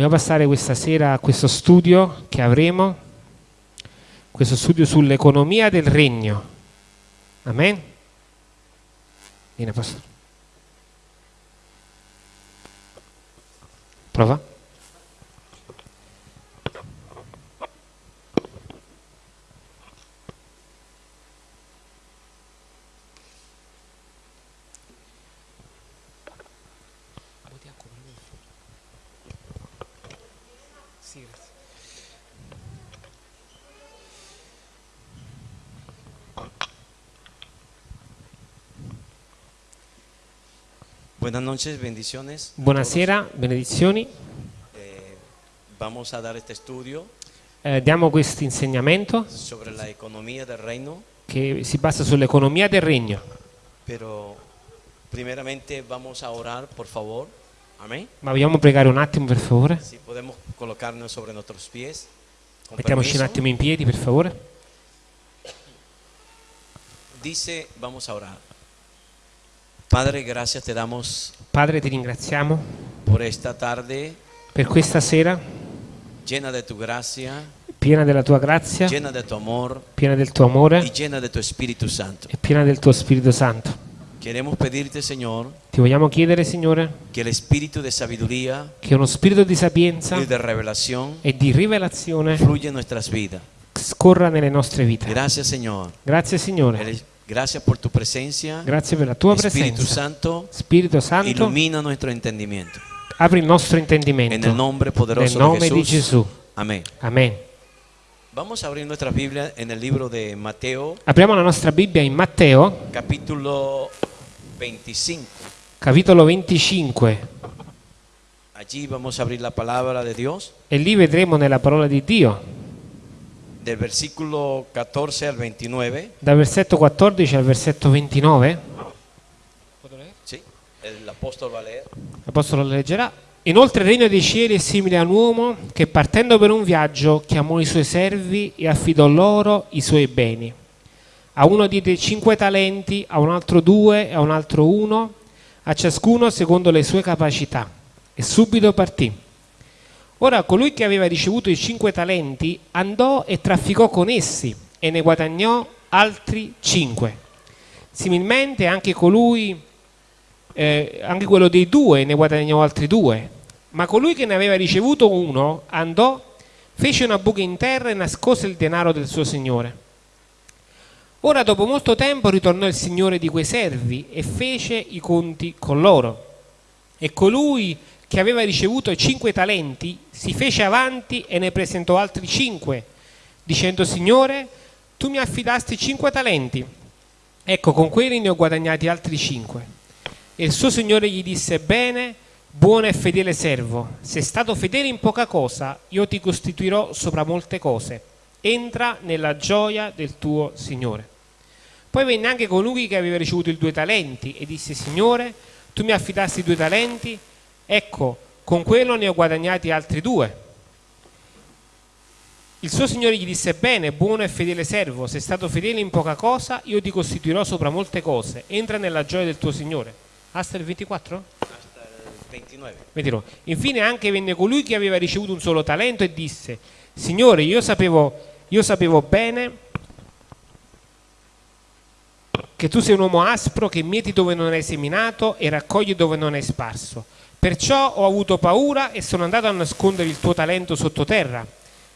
Vogliamo passare questa sera a questo studio che avremo, questo studio sull'economia del regno. Amen? Viene, pastore. Prova. Buenas noches, bendiciones. Buonasera, benedizioni. Eh, vamos a dar este estudio Eh, diamo questo insegnamento sobre la economía del reino, che si basa sull'economia del regno. pero primeramente vamos a orar, por favor. Amén. Ma vogliamo pregare un attimo, per favore? Si podemos colocarnos sobre nuestros pies. Mettiamoci un permiso. attimo in piedi, per favore. Dice, vamos a orar. Padre, gracias te damos Padre, ti ringraziamo tarde per questa sera llena de tu gracia, piena della tua grazia, llena de tu amor piena del tuo amore y llena de tu Espíritu Santo. e piena del tuo Spirito Santo. Queremos pedirte, Señor, Ti vogliamo chiedere, Signore, que el espíritu de sabiduría che uno spirito di sapienza y de revelación e di rivelazione fluya en nuestras vidas. scorra nelle nostre vite. Gracias, Señor. Grazie, Signore. Gracias por tu presencia. Grazie per la tua Espíritu presenza. Santo, Spirito Santo, ilumina nuestro entendimiento. apri il nostro En intendimento. el nombre Nel poderoso nome de di. Gesù. Amén. Amen. Vamos a abrir nuestra Biblia en el libro de Mateo, Apriamo la nostra Bibbia in Matteo, capítulo 25. capitolo 25, Allí vamos a abrir la palabra de Dios, e lì vedremo nella parola di Dio, del versículo 14 al 29. dal versetto 14 al versetto 29. Sí, el apóstol va. L'Apostolo lo leggerà. Inoltre il regno dei cieli è simile a un uomo che partendo per un viaggio chiamò i suoi servi e affidò loro i suoi beni. A uno diede cinque talenti, a un altro due, a un altro uno, a ciascuno secondo le sue capacità. E subito partì. Ora colui che aveva ricevuto i cinque talenti andò e trafficò con essi e ne guadagnò altri cinque. Similmente anche colui eh, anche quello dei due ne guadagnò altri due. Ma colui che ne aveva ricevuto uno andò, fece una buca in terra e nascose il denaro del suo signore. Ora dopo molto tempo ritornò il signore di quei servi e fece i conti con loro. E colui che aveva ricevuto cinque talenti si fece avanti e ne presentò altri cinque, dicendo Signore, tu mi affidasti cinque talenti. Ecco, con quelli ne ho guadagnati altri cinque. E il suo signore gli disse, bene, buono e fedele servo, sei stato fedele in poca cosa, io ti costituirò sopra molte cose. Entra nella gioia del tuo signore. Poi venne anche colui che aveva ricevuto i due talenti e disse, Signore, tu mi affidasti due talenti, ecco, con quello ne ho guadagnati altri due. Il suo signore gli disse, bene, buono e fedele servo, sei stato fedele in poca cosa, io ti costituirò sopra molte cose. Entra nella gioia del tuo signore. Hasta il 24? Hasta el 29. Vedrò. Infine anche venne colui che aveva ricevuto un solo talento e disse, Signore, io sapevo, io sapevo bene che tu sei un uomo aspro che mieti dove non hai seminato e raccogli dove non hai sparso. Perciò ho avuto paura e sono andato a nascondere il tuo talento sottoterra.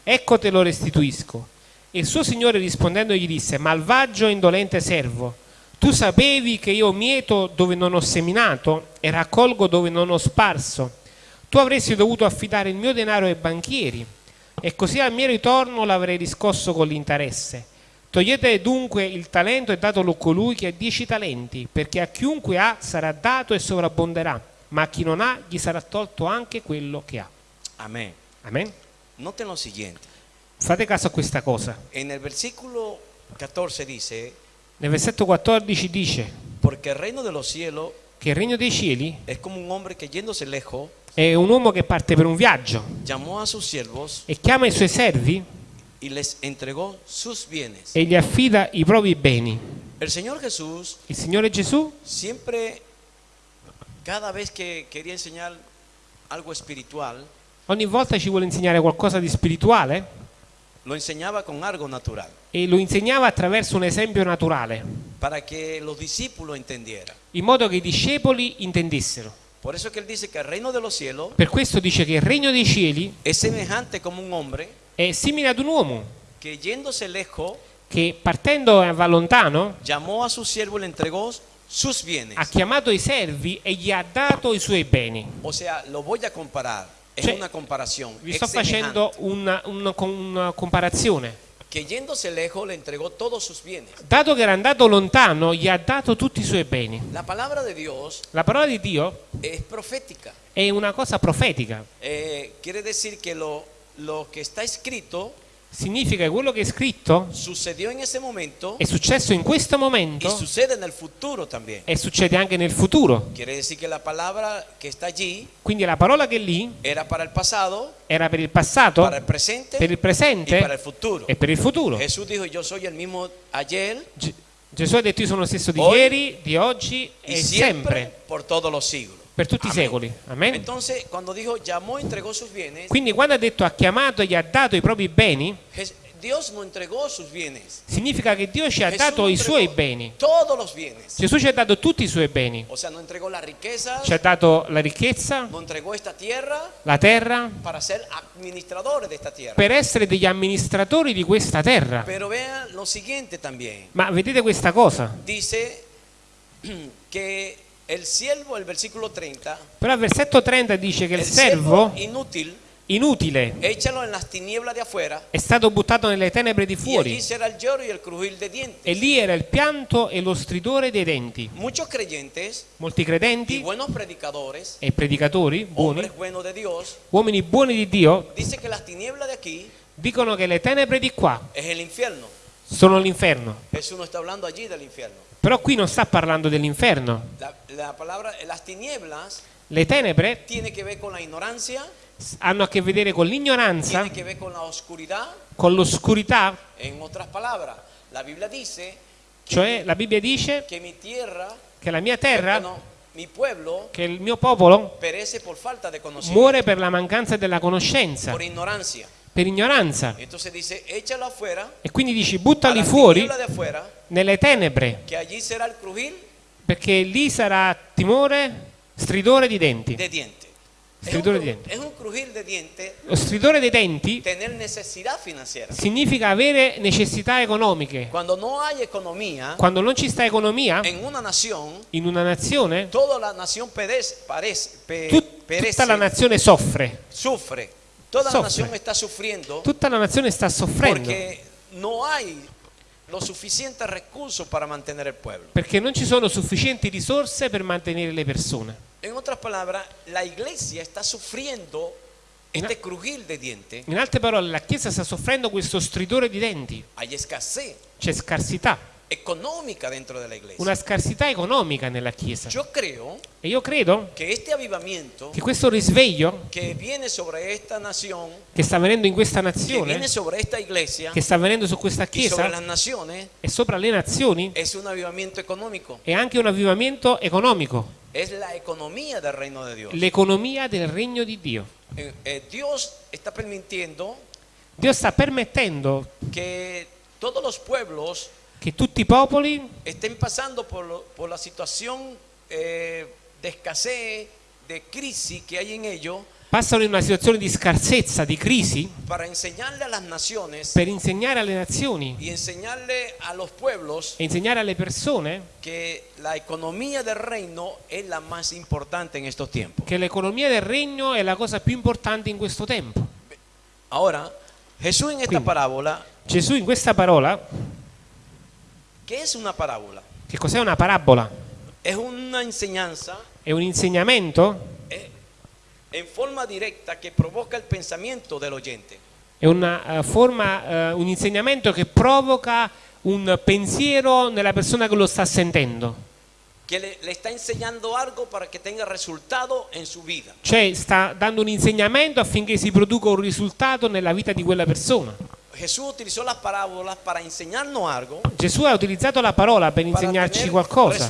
Ecco te lo restituisco. E il suo signore rispondendo gli disse, malvagio e indolente servo, tu sapevi che io mieto dove non ho seminato e raccolgo dove non ho sparso. Tu avresti dovuto affidare il mio denaro ai banchieri e così al mio ritorno l'avrei riscosso con l'interesse. Togliete dunque il talento e datelo a colui che ha dieci talenti, perché a chiunque ha sarà dato e sovrabbonderà, ma a chi non ha gli sarà tolto anche quello che ha. Amén. Amen? Noten lo siguiente. Fate caso a questa cosa. En el versículo 14 dice, Nel versetto 14 dice porque el reino de los cielos che il regno dei cieli es como un hombre que yéndose lejos, è un uomo che parte per un viaggio llamó a sus siervos e chiama i suoi servi y les entregó sus bienes. e gli affida i propri beni. El Señor Jesús Il Signore Gesù, siempre, cada vez que quería enseñar algo espiritual, Ogni volta ci vuole insegnare qualcosa di spirituale lo enseñaba con algo natural, e lo insegnava attraverso un esempio naturale, para que los discípulos entendieran. in modo che i discepoli intendessero. Por eso que él dice que el reino de los cielos Per questo dice che il regno dei cieli es semejante como un hombre è simile ad un uomo que yéndose lejos che partendo va lontano llamó a su siervo y le entregó. Ha chiamato i servi e gli ha dato i suoi beni. O sea, lo voy a comparar. Es Cioè, una comparación. Vi sto facendo una, una- una comparazione. Que yéndose lejos le entregó todos sus bienes. Dato che era andato lontano, gli ha dato tutti i suoi beni. La parola di Dio es profética. è una cosa profetica. Eh, quiere decir que lo, lo que está escrito Significa che quello che è scritto momento è successo in questo momento también. e succede anche nel futuro. La allí Quindi la parola che è lì era pasado, era per il passato, el presente per il presente futuro. e per il futuro. Jesús dijo, yo soy el mismo ayer Ge- Gesù ha detto io sono lo stesso di Oggi ieri, di oggi e sempre, por todos los siglos. Per tutti i Amén. secoli. Amen. Entonces, dijo, llamó, bienes, Quindi quando ha detto ha chiamato e gli ha dato i propri beni, significa che Dio ci ha Jesús dato i suoi beni. Gesù ci ha dato tutti i suoi beni. O sea, no riquezas, Ci ha dato la ricchezza, no tierra la terra, per essere degli amministratori di questa terra. Ma vedete questa cosa? Dice que el siervo, el versículo 30, Però al versetto 30 dice che il servo inutile de afuera è stato buttato nelle tenebre di fuori e lì era il pianto e lo stridore dei denti. Creyentes Molti credenti e predicatori buoni, Dios, uomini buoni di Dio, dice que las tinieblas de aquí dicono che le tenebre di qua es el infierno. sono l'inferno. Jesús no está hablando allí del infierno. Però qui non sta parlando dell'inferno. La, la palabra, las tinieblas Le tenebre hanno a che vedere con l'ignoranza, con l'oscurità, En otras palabras, la Biblia dice cioè la Bibbia dice mi tierra, che la mia terra, no, mi pueblo, che il mio popolo muore per la mancanza della conoscenza. Per ignoranza. Dice, E quindi dici buttali fuori afuera, nelle tenebre, perché lì sarà timore, stridore di denti. de Stridore di denti. de Lo stridore dei denti significa avere necessità economiche. No Quando non ci sta economia en una nación, in una nazione, tutta la nazione soffre. sufre. Toda la nación está sufriendo Tutta la nazione sta soffrendo porque no hay los suficientes recursos para mantener el pueblo. perché non ci sono sufficienti risorse per mantenere le persone. En otras palabras, la iglesia está sufriendo este crujir de dientes. In altre parole, la Chiesa sta soffrendo questo stridore di denti. Hay escasez C'è scarsità, económica dentro de la iglesia. una scarsità economica nella Chiesa. Yo creo E io credo avivamiento che questo risveglio que viene sobre esta nación, che sta avvenendo in questa que nazione, viene sobre esta iglesia che sta avvenendo su questa y sobre las Chiesa naciones, e sopra le nazioni, è anche un avvivamento economico, Es la economía del reino de Dios. l'economia del regno di Dio. Eh, eh, Dio sta permettendo que todos los pueblos che tutti i popoli estén pasando por, lo- por la situación eh, de escasez, de crisis que hay en ellos, passano in una situazione di scarsezza, di crisi, naciones per insegnare alle nazioni y enseñarle a los pueblos e insegnare alle persone que la economía del reino es la más importante en estos tiempos. che l'economia del regno è la cosa più importante in questo tempo. Parábola, Gesù in questa parola, ¿qué es una parábola? che cos'è una parabola? Es una enseñanza È un insegnamento, eh, en forma directa que provoca el pensamiento del oyente. è una eh, forma, eh, un insegnamento che provoca un pensiero nella persona che lo sta sentendo. que le, le está enseñando algo para que tenga resultado en su vida. Cioè sta dando un insegnamento affinché si produca un risultato nella vita di quella persona. Jesús utilizó las parábolas para enseñarnos algo, Gesù ha utilizzato la parola per insegnarci qualcosa,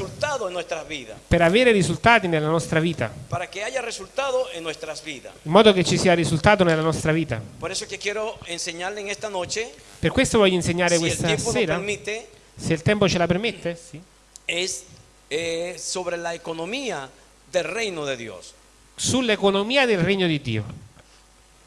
per avere risultati nella nostra vita, Para que haya resultado en nuestras vidas. in modo che ci sia risultato nella nostra vita. Por eso que quiero enseñarle en esta noche, Per questo voglio insegnare questa sera, permite, se il tempo ce la permette, sì, es eh, sobre la economía del reino de Dios. sull'economia del regno di Dio.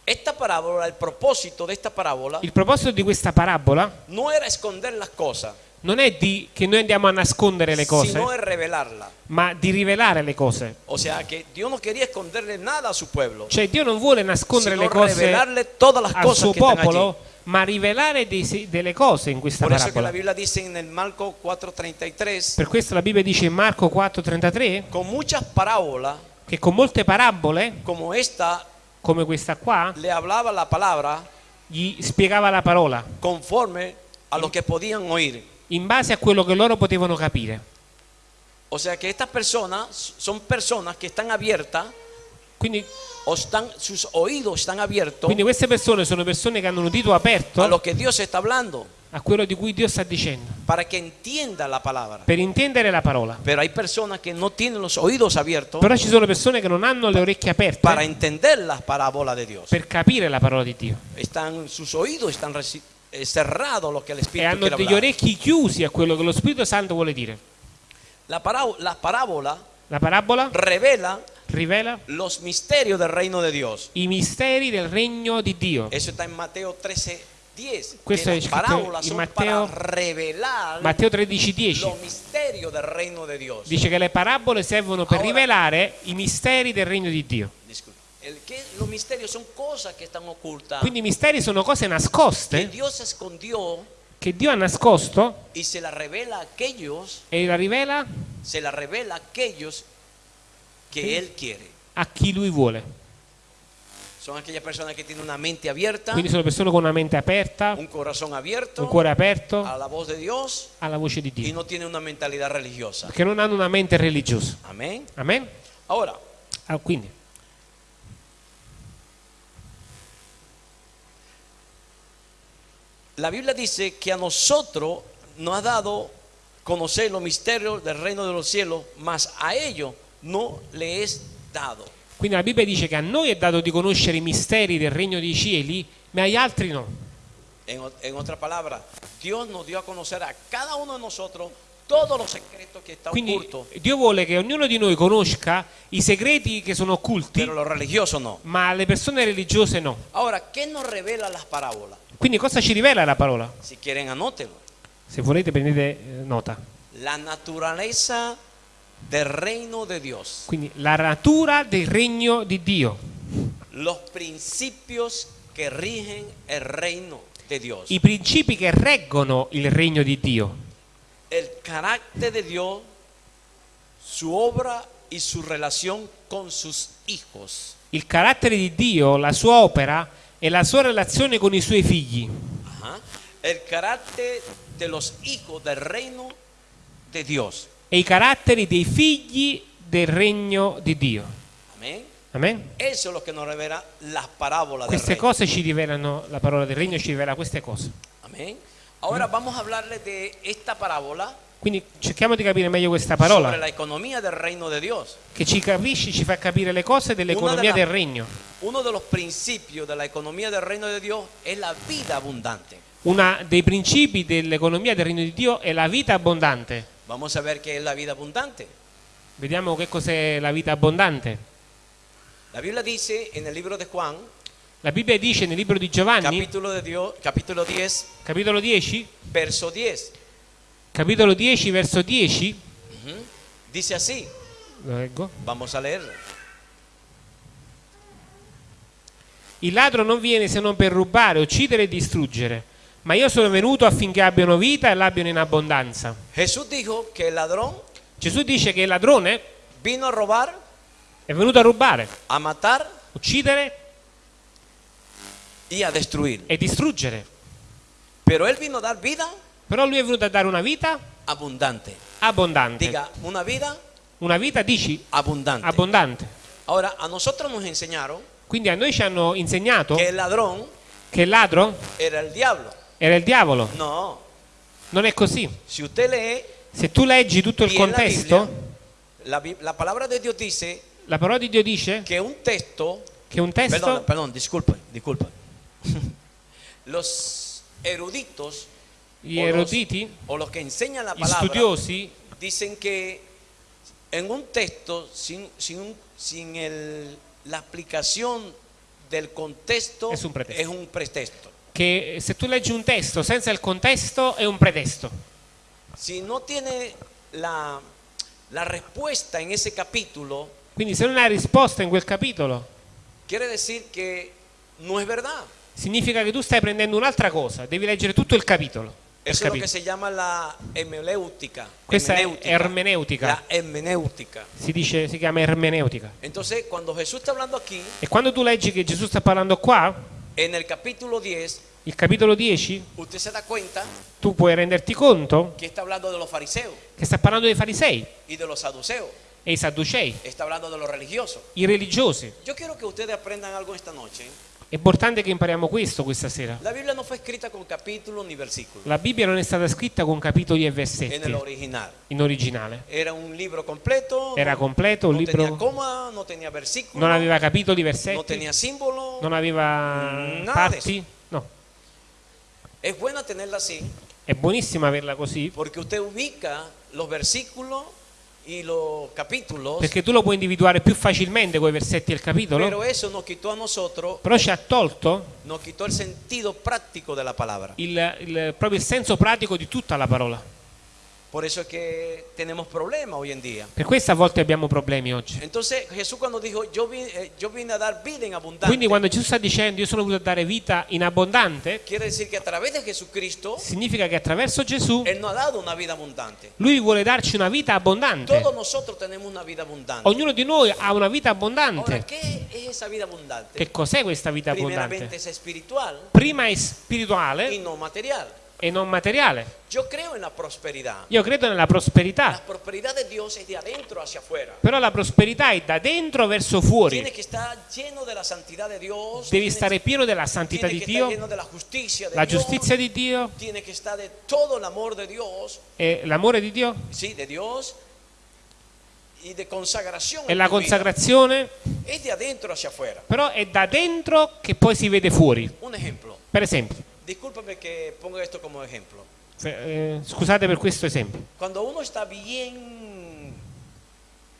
Esta parábola, el propósito de esta parábola, Il proposito di questa parabola no era esconder las cosas, non è di che noi andiamo a nascondere le cose, sino es revelarlas. ma di rivelare le cose. O sea que Dios no quería esconderle nada a su pueblo, Cioè Dio non vuole nascondere sino le cose revelarle todas las al cosas suo que están allí. popolo, ma rivelare dei delle cose in questa Por eso que la parabola. Biblia dice en el Marco 4:33, Per questo la Bibbia dice in Marco 4:33 con muchas parábolas che con molte parabole, como esta, come questa qua, le hablaba la palabra gli spiegava la parola conforme a lo que podían oír. in base a quello che loro potevano capire. O sea que estas personas son personas que están abiertas Quindi, o están, sus oídos están abiertos quindi queste persone sono persone che hanno un udito a aperto lo que Dios está hablando a quello di cui Dio sta dicendo, para que entienda la palabra. per intendere la parola. Pero hay personas que no tienen los oídos abiertos Però ci sono persone che non hanno le orecchie aperte para entender las parábolas de Dios. per capire la parola di Dio Están, sus oídos están reci- eh, cerrados a lo que el e Espíritu hanno quiere degli hablar. orecchi chiusi a quello che lo Spirito Santo vuole dire. La, pará- la parábola La parabola revela rivela los misterios del reino de Dios. i misteri del regno di Dio. Eso está en Mateo 13, 10. Questo que è scritto in Matteo- Matteo 13:10 los misterios del reino de Dios. dice che le parabole servono per Ora- rivelare i misteri del regno di Dio. Disculpe. El que, los misterios son cosas que están ocultas. Quindi i misteri sono cose que nascoste che Dio ha nascosto y se la revela a aquellos, e la rivela se la revela a aquellos Él quiere. a chi lui vuole. Son aquellas personas que tienen una mente abierta, Quindi sono persone con una mente aperta, un corazón abierto un cuore aperto a la voz de Dios alla voce di y Dio, no tienen una mentalidad religiosa. che non hanno una mente religiosa. Amén. Amen? Ahora, Ah, quindi, la Biblia dice que a nosotros nos ha dado conocer los misterios del reino de los cielos, mas a ellos no le es dado. quindi la Bibbia dice che a noi è dato di conoscere i misteri del regno dei cieli, ma agli altri no. En, en otra palabra, Dios nos dio a conocer a cada uno de nosotros todos los secretos que están Quindi ocultos, Dio vuole che ognuno di noi conosca i segreti che sono occulti, pero los religiosos no. ma le persone religiose no. Ahora, ¿qué nos revela las parábolas? Quindi cosa ci rivela la parola? Si quieren, anótenlo. Se volete prendete eh, nota. La naturaleza del reino de Dios, Quindi la natura del regno di Dio, los principios que rigen el reino de Dios, i principi che reggono il regno di Dio, el carácter de Dios, su obra y su relación con sus hijos. il carattere di Dio, la sua opera e la sua relazione con i suoi figli. Ajá. El carácter de los hijos del reino de Dios. E i caratteri dei figli del regno di Dio. Amén. Amen? Eso es lo que nos revela las parábolas Queste cose ci rivelano, la parola del regno ci rivela queste cose. Amén. Ahora vamos a hablarles de esta parábola Quindi cerchiamo di capire meglio questa parola, del de che ci capisce, ci fa capire le cose dell'economia della- del regno. Uno de de economía del reino de Dios es la vida abundante. Uno dei principi dell'economia del regno di Dio è la vita abbondante. Vamos a ver qué es la vida abundante. Vediamo che cos'è la vita abbondante. La Biblia dice en el libro de Juan, La Bibbia dice nel libro di Giovanni, capítulo, de Dios, capítulo 10, capitolo 10, verso 10, capitolo 10, verso 10, ujú, dice así, lo leggo. vamos a leerlo. Il ladro non viene se non per rubare, uccidere e distruggere, ma io sono venuto affinché abbiano vita e l'abbiano in abbondanza. Jesús dijo que el ladrón Gesù dice che il ladrone vino a robar, è venuto a rubare, a matar uccidere y a destruir. e distruggere. Pero él vino a dar vida Però lui è venuto a dare una vita abundante. abbondante. Diga, una vida Una vita, dici, abundante. abbondante. Ahora, a nosotros nos enseñaron Quindi a noi ci hanno insegnato que el ladrón che il ladro era el diablo. Era il diavolo. No, Non è così. Se tu leggi tutto il en la contesto, Biblia, la, la palabra de Dios dice la parola di Dio dice que un texto, che un testo, perdón, disculpa, disculpa. los eruditos gli o los- eruditi, o los que enseñan la palabra studiosi, dicen que en un texto sin, sin, sin el- la aplicación del contexto Es un pretexto. es un pretexto. Che se tu leggi un testo senza il contesto è un pretesto. Si no tiene la, la respuesta en ese capítulo, Quindi se non hai risposta in quel capitolo, quiere decir que no es verdad. significa che tu stai prendendo un'altra cosa, devi leggere tutto il capitolo. Eso es lo que se llama la hermenéutica. Questa è hermenéutica. ermeneutica. La hermenéutica. Si dice, si chiama ermeneutica. Entonces, cuando Jesús está hablando aquí, E quando tu leggi che Gesù sta parlando qua, en el capítulo 10, il capitolo 10, usted se da cuenta tu puoi renderti conto que está hablando de los fariseos che sta parlando dei farisei y de los saduceos. e i sadducei, Está hablando de los religiosos. i religiosi. Yo quiero que ustedes aprendan algo esta noche. È importante che impariamo questo questa sera. La Biblia no fue escrita con capítulos ni versículos. La Bibbia non è stata scritta con capitoli e versetti original. in originale. Era un libro completo. Era completo, un no tenía libro coma, no tenía versículo. non aveva capitoli, versetti, tenía símbolo. non aveva parti. No, Es buena tenerla así è buonissimo averla così porque usted ubica los versículos. Perché tu lo puoi individuare più facilmente con i versetti il capitolo. Però ci ha tolto il, il- proprio il senso pratico di tutta la parola. Por eso es que tenemos problemas hoy en día. Per questo a volte abbiamo problemi oggi. Entonces Jesús cuando dijo, yo vine, eh, yo vine a dar vida en Quindi quando Gesù sta dicendo io sono venuto a dare vita in abbondante, quiere decir que a través de Jesucristo, significa che attraverso Gesù Él nos ha dado una vida abundante. Lui vuole darci una vita abbondante. Todos nosotros tenemos una vida abundante. Ognuno di noi ha una vita Ahora, abbondante. ¿qué es esa vida abundante? Che cos'è questa vita Primeramente abbondante? es espiritual Prima è y spirituale no material. E non materiale. Io credo nella La prosperità, prosperidad de Dios es de adentro hacia afuera. però la prosperità è da dentro verso fuori. Devi stare pieno della santità di Dio, la giustizia di Dio Tiene de todo el amor de Dios. e l'amore di Dio. Y de consagración. e la tu vida. consacrazione, Es de adentro hacia afuera. però è da dentro che poi si vede fuori. Un ejemplo. Per esempio, Discúlpame que ponga esto como ejemplo. eh, scusate per questo esempio, Cuando uno está bien,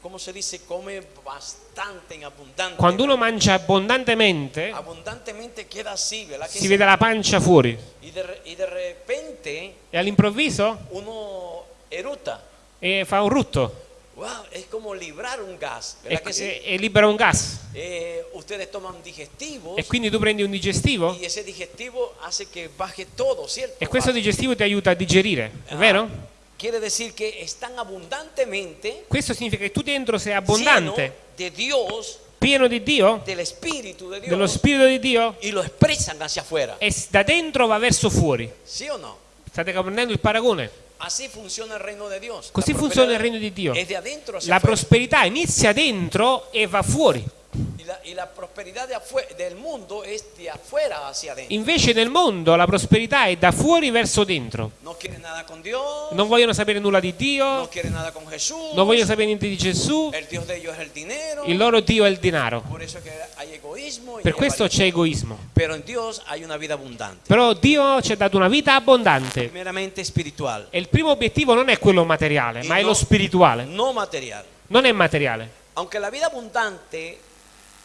¿cómo se dice? Come bastante en abundante. quando uno mangia abbondantemente Abundantemente queda así, ¿verdad? Que si vede la pancia fuori y, de, y de repente e all'improvviso uno eruta. eh, fa un rutto Wow, es como librar un gas, e, ¿verdad que sí? e- e libera un gas Eh, ustedes toman digestivos e quindi tu prendi un digestivo y ese digestivo hace que baje todo, ¿cierto? e questo digestivo ti aiuta a digerire, è Ah, vero? Quiere decir que están abundantemente Questo significa che tu dentro sei abbondante, de Dios, pieno di Dio, del Espíritu de Dios, dello Spirito di Dio y lo expresan hacia afuera. e da dentro va verso fuori. ¿Sí o no? State comprendendo il paragone? Así funciona el reino de Dios. Così La funziona il regno di Dio. La afuera. prosperità inizia dentro e va fuori. Y la, y la prosperidad de del mundo es de afuera hacia adentro. Invece nel mondo la prosperità è da fuori verso dentro. No nada con Dios, Non vogliono sapere nulla di no Dio, quiere nada con Jesús. non vogliono sapere niente di Gesù, El Dios de ellos es el dinero. il loro Dio è il denaro. Por eso es que hay egoísmo. y Per questo c'è egoismo. Pero en Dios hay una vida abundante, Però Dio ci ha dato una vita abbondante e il primo obiettivo non è quello materiale, ma è no- lo spirituale. no material. Non è materiale. Aunque la vida abundante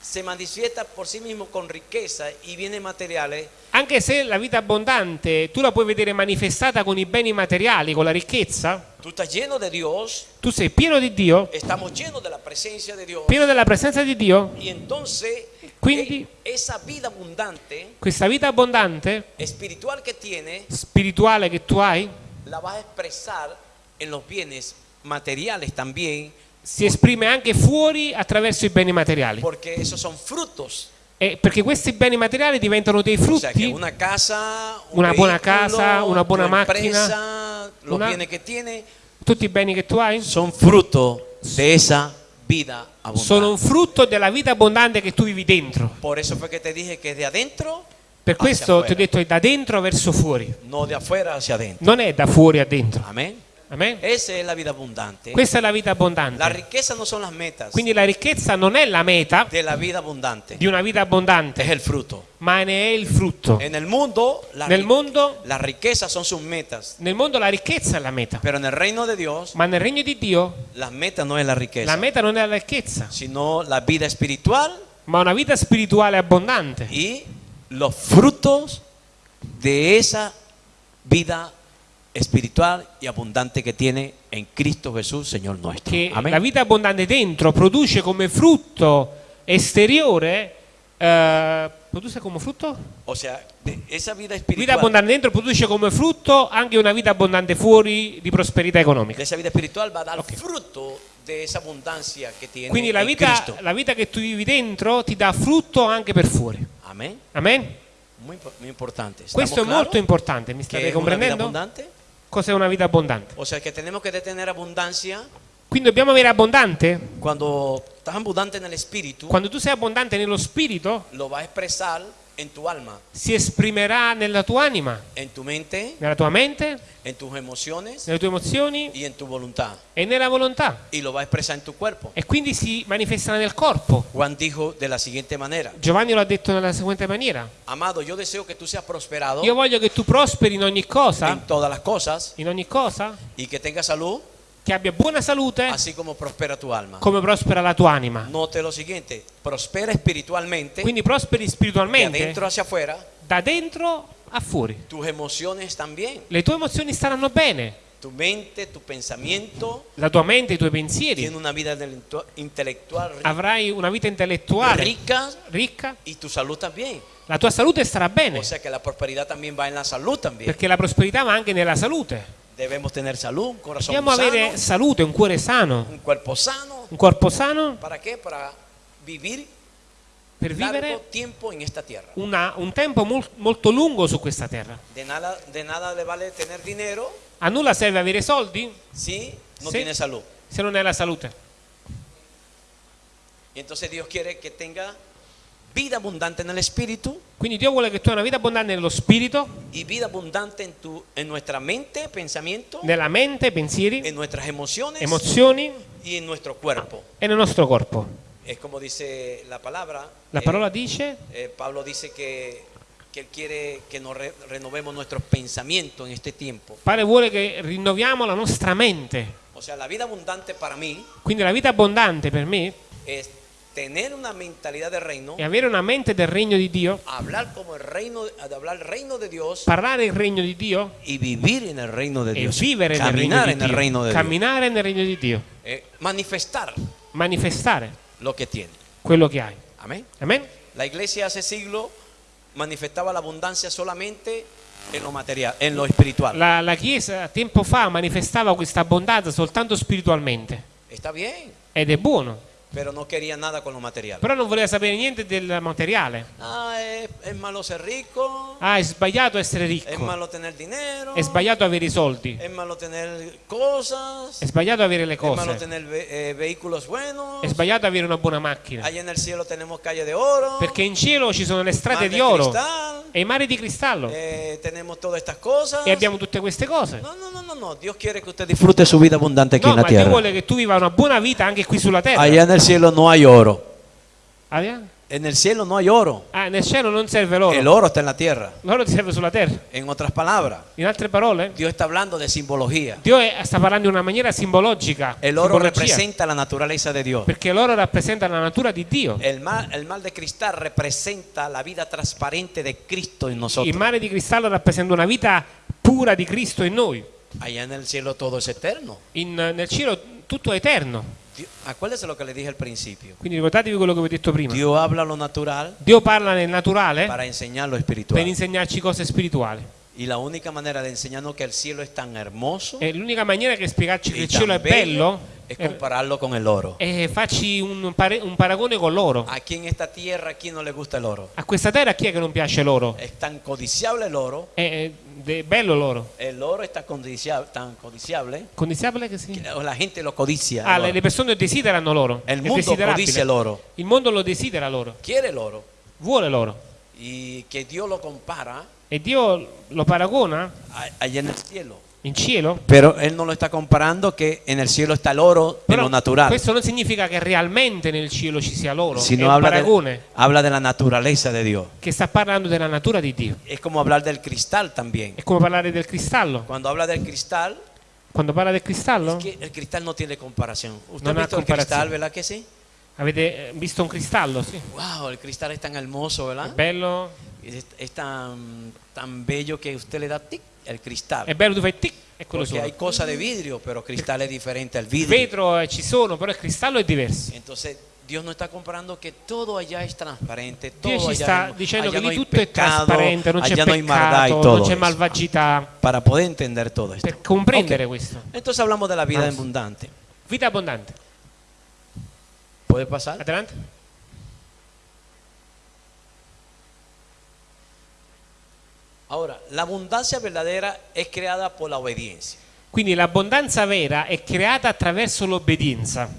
se manifiesta por sí mismo con riqueza y bienes materiales, Anche se la vita abbondante tu la puoi vedere manifestata con i beni materiali, con la ricchezza, tú estás lleno de Dios, tu sei pieno di Dio, estamos llenos de la presencia de Dios. pieno della presenza di Dio, Y entonces, Quindi- e- esa vida abundante, questa vita abbondante, espiritual que tiene, spirituale che tu hai, la vas a expresar en los bienes materiales también, si esprime anche fuori attraverso i beni materiali. porque esos son frutos. E perché questi beni materiali diventano dei O sea, que frutti, una casa, un Una buona casa, una buona macchina, una- tiene, tutti i beni che tu hai, son fruto de esa vida abundante. sono un frutto della vita abbondante che tu vivi dentro. Por eso fue que te dije que de adentro, Per questo ti ho detto è da dentro verso fuori, no de afuera hacia adentro. non è da fuori a dentro. Amén. Amen? Esa es la vida abundante. Questa è la vita La abbondante. riqueza no son las metas Quindi la ricchezza non è la meta de la vida abundante, di una vita abbondante, es el fruto. ma ne è il frutto. En el mundo, la Nel ri- mondo, las riquezas son sus metas, nel mondo la ricchezza è la meta, pero en el reino de Dios, ma nel regno di Dio las metas no es la la riqueza, meta non è la ricchezza, sino la vida espiritual ma una vita spirituale abbondante y los frutos de esa vida espiritual y abundante que tiene en Cristo Jesús, Señor nuestro. che Amén. la vita abbondante dentro produce come frutto esteriore eh, produce come frutto? O sea, de esa vida Vita espiritual, abbondante dentro produce come frutto anche una vita abbondante fuori di prosperità de economica. esa vida espiritual va a dar fruto de esa abundancia que tiene Quindi la vita, la vita che tu vivi dentro ti dà frutto anche per fuori. Amén. Amen? Muy, impo- muy importante. ¿Estamos Questo è claros molto importante, mi state comprendendo? Cos'è una vita abbondante? O sea, que tenemos que tener abundancia Quindi dobbiamo avere abbondante? cuando estás abundante en el espíritu, Quando tu sei abbondante nello spirito, lo va a expresar en tu alma, si esprimerà nella tua anima, en tu mente, nella tua mente, en tus emociones nelle tue emozioni y en tu voluntad. e nella volontà. Y lo va a expresar en tu cuerpo. E quindi si manifesterà nel corpo. Juan dijo de la siguiente manera, Giovanni lo ha detto nella seguente maniera. amado, yo deseo que tú seas prosperado Io voglio che tu prosperi in ogni cosa, en todas las cosas in ogni cosa, y que tengas salud, che abbia buona salute así como prospera tu alma. come prospera la tua anima. Note lo siguiente, prospera espiritualmente, Quindi prosperi de spiritualmente adentro hacia afuera, da dentro a fuori. tus emociones también, Le tue emozioni staranno bene, tu mente, tu pensamiento, la tua mente, i tuoi pensieri. una ri- Avrai una vita intellettuale rica ricca, y tu salud también. la tua salute starà bene, O sea que la prosperidad también va en la salud también. perché la prosperità va anche nella salute. Debemos tener salud, un corazón Dobbiamo sano, avere salute, un cuore sano, un cuerpo sano. un corpo sano ¿Para qué? Para vivir per largo vivere tiempo en esta tierra. una- un tempo mol- molto lungo su questa terra. De nada, de nada le vale tener dinero A nulla serve avere soldi si no Sí. tiene salud. se non hai la salute. Y entonces Dios quiere que tenga vida abundante en el espíritu Quindi Dio vuole che tu hai una vita abbondante nello spirito, y vida abundante en, tu, en nuestra mente, pensamiento, nella mente, pensieri, en nuestras emociones emozioni y en nuestro cuerpo. e nel nostro corpo. Es como dice la palabra. La eh, parola dice eh, Pablo dice que, que Él quiere que nos re- renovemos nuestros pensamientos en este tiempo. Padre vuole che rinnoviamo la nostra mente. O sea, la vida abundante para mí Quindi la vita abbondante per me es tener una mentalidad de reino, è avere una mente del regno di Dio, hablar como el reino, de hablar el reino de Dios parlare il regno di Dio y vivir en el reino de e Dios. vivere nel regno Caminar di en el Dio. reino de Dios. Camminare nel regno di Dio, Eh, manifestar manifestare lo que tiene. quello che hai. Amén. Amen? La iglesia hace siglo manifestaba la abundancia solamente en lo material, en lo espiritual. La, la Chiesa tempo fa manifestava questa abbondanza soltanto spiritualmente Está bien, ed è buono, pero no quería nada con lo material. però non voleva sapere niente del materiale. Ah, es, es malo ser rico, Ah, è sbagliato essere es ricco, malo tener dinero, è sbagliato avere i soldi, es malo tener cosas, è sbagliato avere le es malo cose, tener ve- eh, vehículos buenos. è sbagliato avere una buona macchina, Allá en el cielo tenemos calle de oro, perché in cielo ci sono le strade de di oro cristal, e i mari di cristallo eh, tenemos todas estas cosas. e abbiamo tutte queste cose. No, no, no, no, no. Dios quiere que usted disfrute su vida abundante aquí No, en la ma Dio vuole che tu viva una buona vita anche qui sulla terra. Allá en el cielo no hay oro. Ah, yeah? En el cielo no hay oro. Ah, nel cielo non serve l'oro. El oro está en la tierra. L'oro serve sulla terra. En otras palabras, In altre parole, Dios está hablando de simbología. Dio è- sta parlando in una maniera simbologica. El oro simbologia, representa la naturaleza de Dios. perché l'oro rappresenta la natura di Dio. El mal, el de cristal representa la vida transparente de Cristo en Il nosotros. mare di cristallo rappresenta una vita pura di Cristo in noi. Allá en el cielo todo es eterno. In- nel cielo tutto è eterno. Dio- acuérdese lo que le dije al principio. Quindi ricordatevi quello che vi ho detto prima. Dios habla lo natural Dio parla nel naturale para enseñar lo per espiritual. insegnarci cose spirituali. Y la única manera de enseñarnos que el cielo es tan hermoso E l'unica maniera che spiegarci che il cielo è bello es compararlo con el oro. è farci un, pare- un paragone con l'oro. Aquí en esta tierra, ¿a quién no le gusta el oro? A questa terra chi è che non piace l'oro? Es tan codiciable el oro. È, è bello l'oro. El oro está codiciable, tan codiciable Condizionabile che si... que la gente lo codicia. Ah, el le, oro. persone desiderano l'oro. El mundo desiderabile. codicia el oro. Il mondo lo desidera l'oro. Quiere el oro. Vuole l'oro. Y que Dios lo compara E Dio lo paragona allá en el cielo In cielo? Pero él no lo está comparando que en el cielo está el oro Però lo natural, questo non significa che realmente nel cielo ci sia l'oro, sino habla de, habla de la naturaleza de Dios. che sta parlando della natura di Dio. Es como hablar del cristal también. È come parlare del cristallo. Cuando habla del cristal, Quando parla del cristallo, es que el cristal no tiene comparación. ¿Usted No ha visto el cristal, verdad que sí? avete eh, visto un cristallo? Sì. Wow, el cristal es tan hermoso, ¿verdad? bello, Es, es tan, tan bello que usted le da tic el cristal. è bello, tu fai tic e quello Porque hay solo. cosas de vidrio, pero cristal es diferente al Il vidrio. vetro eh, ci sono, però il cristallo è diverso. Entonces, Dios no está comparando que todo allá es transparente, Dio todo ci allá, sta no- dicendo allá che no lì hay tutto è pecado, trasparente, non c'è allá no hay maldad y peccato, todo non c'è eso. malvagità. Para poder entender todo esto. Per comprendere questo. Entonces hablamos de la vida Vamos. abundante. Vita abbondante. ¿Puede pasar? Adelante. Ahora, la abundancia verdadera es creada por la obediencia. Quindi l'abbondanza vera è creata attraverso l'obbedienza.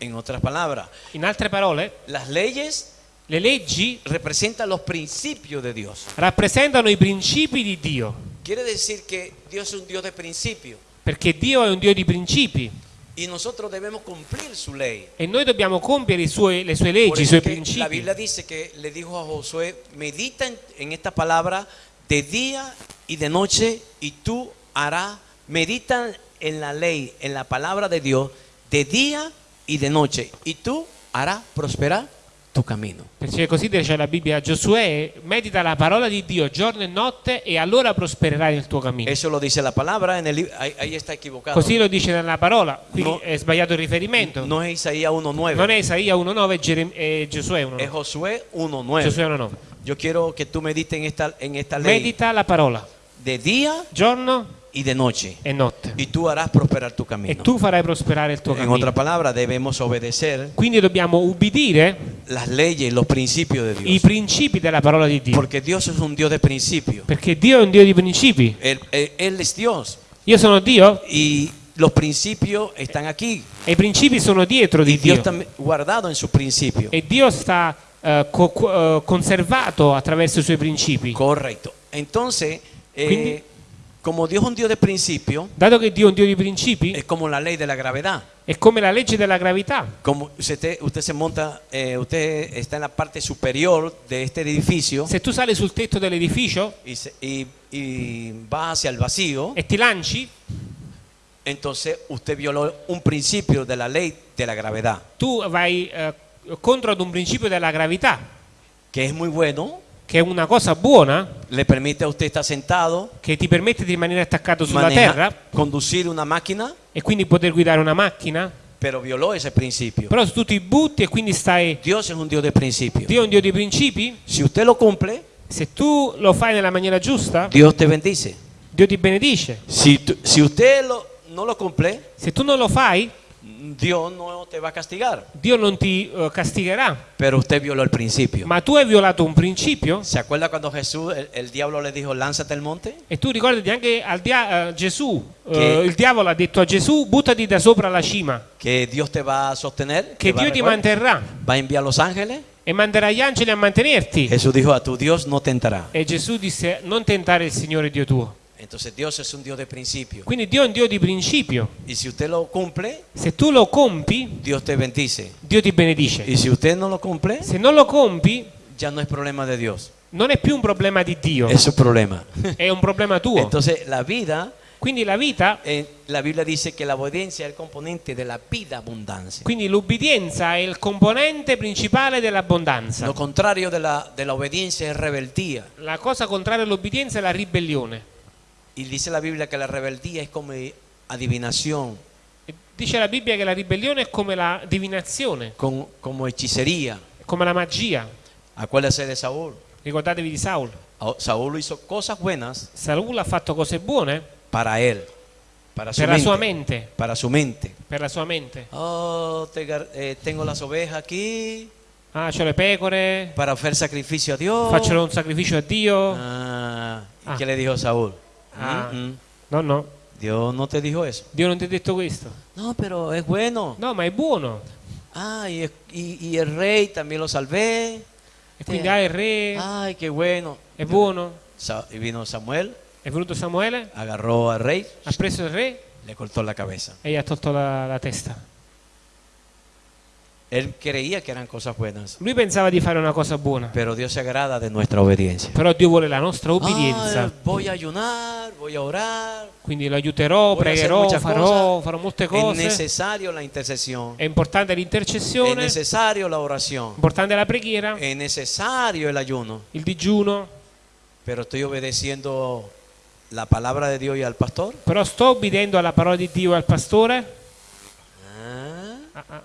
En otras palabras, In altre parole, las leyes le leggi representan los principios de Dios. rappresentano i principi di Dio, Quiere decir que Dios es un Dios de principio perché Dio è un Dio di principi y nosotros debemos cumplir su ley. e noi dobbiamo compiere i suoi- le sue leggi, i eso suoi que la principi. Biblia dice que le dijo a Josué, medita en, en esta palabra de día y de noche y tú harás, medita en la ley, en la palabra de Dios, de día y de noche y tú harás prosperar tu camino. Perché così dice la Bibbia a Giosuè, medita la parola di Dio giorno e notte e allora prospererai nel tuo cammino. Eso lo dice la palabra, en el, ahí, ahí está equivocado. Così lo dice nella parola, quindi No. è sbagliato il riferimento. No es Isaías 1.9, Non è Isaia 1.9 e Gerem- e Giosuè 1.9. es Josué 1.9. Giosuè 1.9. Yo quiero que tú medites en esta, en esta ley Medita la parola de día giorno y de noche e notte y tú harás prosperar tu e camino. tu farai prosperare il tuo En cammino. otra palabra, debemos obedecer Quindi dobbiamo ubbidire las leyes, los principios de i Dios. principi della parola di Dio. Porque Dios es un Dios de principios. Perché Dio è un Dio di principi. Él, él- Él es Dios Io sono Dio y los principios están aquí. e i principi sono dietro di Y Dios Dio. está guardado en sus principios. E Dio sta co- co- eh, conservato attraverso i suoi principi. Correcto. Entonces, eh, Quindi- como Dios es un Dios de principios, Dato che Dio è un Dio di principi, es como la ley de la gravedad. è come la legge della gravità. Como usted, usted se monta, eh, usted está en la parte superior de este edificio Se tu sali sul tetto dell'edificio y, se- y- y va hacia el vacío, e ti lanci, entonces usted violó un principio de la ley de la gravedad, tu vai eh, contro ad un principio della gravità, que es muy bueno, che è una cosa buona, le permite a usted estar sentado, che ti permette di rimanere attaccato sulla maneja- terra conducir una máquina, e quindi poter guidare una macchina, pero violó ese principio. però se tu ti butti e quindi stai... Dios es un Dios de principio. Dio è un Dio di principi, Si usted lo cumple, se tu lo fai nella maniera giusta, Dios te bendice. Dio ti benedice. Si, tu- si usted lo- no lo cumple, Se tu non lo fai, Dios no te va a castigar, Dio non ti eh, castigherà. pero usted violó el principio. Ma tu hai violato un principio ¿Se acuerda cuando Jesús, el, el diablo le dijo, lánzate al monte? e tu ricordati anche al dia- eh, Gesù, eh, Che- il diavolo ha detto a Gesù buttati da sopra la cima, Que Dios te va a sostener, che Dio ti manterrà va a enviar los ángeles. e manderà gli angeli a mantenerti. Jesús dijo, a tu Dios no tentará. E Gesù disse non tentare il Signore Dio tuo. Entonces Dios es un Dios de principio. Quindi Dio è un Dio di principio. Y si usted lo cumple, Se tu lo compi, Dios te bendice. Dio ti benedice. Y si usted no lo cumple, Se non lo compi, ya no es problema de Dios, non è più un problema di Dio, es su problema. è un problema tuo. Entonces la vida, Quindi la vita, eh, la Biblia dice que la obediencia es el componente de la vida abundancia. quindi l'ubbidienza è il componente principale dell'abbondanza. Lo contrario de la, de la obediencia es rebeldía. La cosa contraria all'obbedienza è la ribellione. Y dice la Biblia que la rebeldía es como adivinación, Dice la Bibbia che la ribellione è come la divinazione, con- como hechicería. è come la magia. Acuérdese de Saúl. Ricordatevi di Saul. A- Saúl hizo cosas buenas Saul ha fatto cose buone para él, para su per la mente. sua mente, Para su mente. per la sua mente. Oh, te gar- eh, tengo las ovejas aquí Ah, c'ho le pecore, para ofrecer sacrificio a Dios. faccio un sacrificio a Dio. Ah, ¿y Ah. qué le dijo Saúl? Ah. Mm, mm. No, no, Dios no te dijo eso. Dio non ti ha detto questo. No, pero es bueno. No, ma è buono. Ah, y, y- y el rey también lo salvé. E quindi ah, il re, Ay, qué bueno. è buono. Sa- y vino Samuel È venuto Samuele, agarró al rey, ha preso il re le cortó la cabeza. e gli ha tolto la, la testa. Él creía que eran cosas buenas, Lui pensava di fare una cosa buona, pero Dios se agrada de nuestra obediencia. però Dio vuole la nostra obbedienza. Ah, voy a ayunar, voy a orar. Quindi lo aiuterò, pregherò, farò, farò molte cose. necesario la intercesión. È importante Es l'intercessione, è necesario la oración. importante la preghiera, Es necesario el ayuno. il digiuno, Pero estoy obedeciendo la palabra de Dios y al pastor. però sto obbedendo alla parola di Dio e al pastore? Ah, Ah, ah.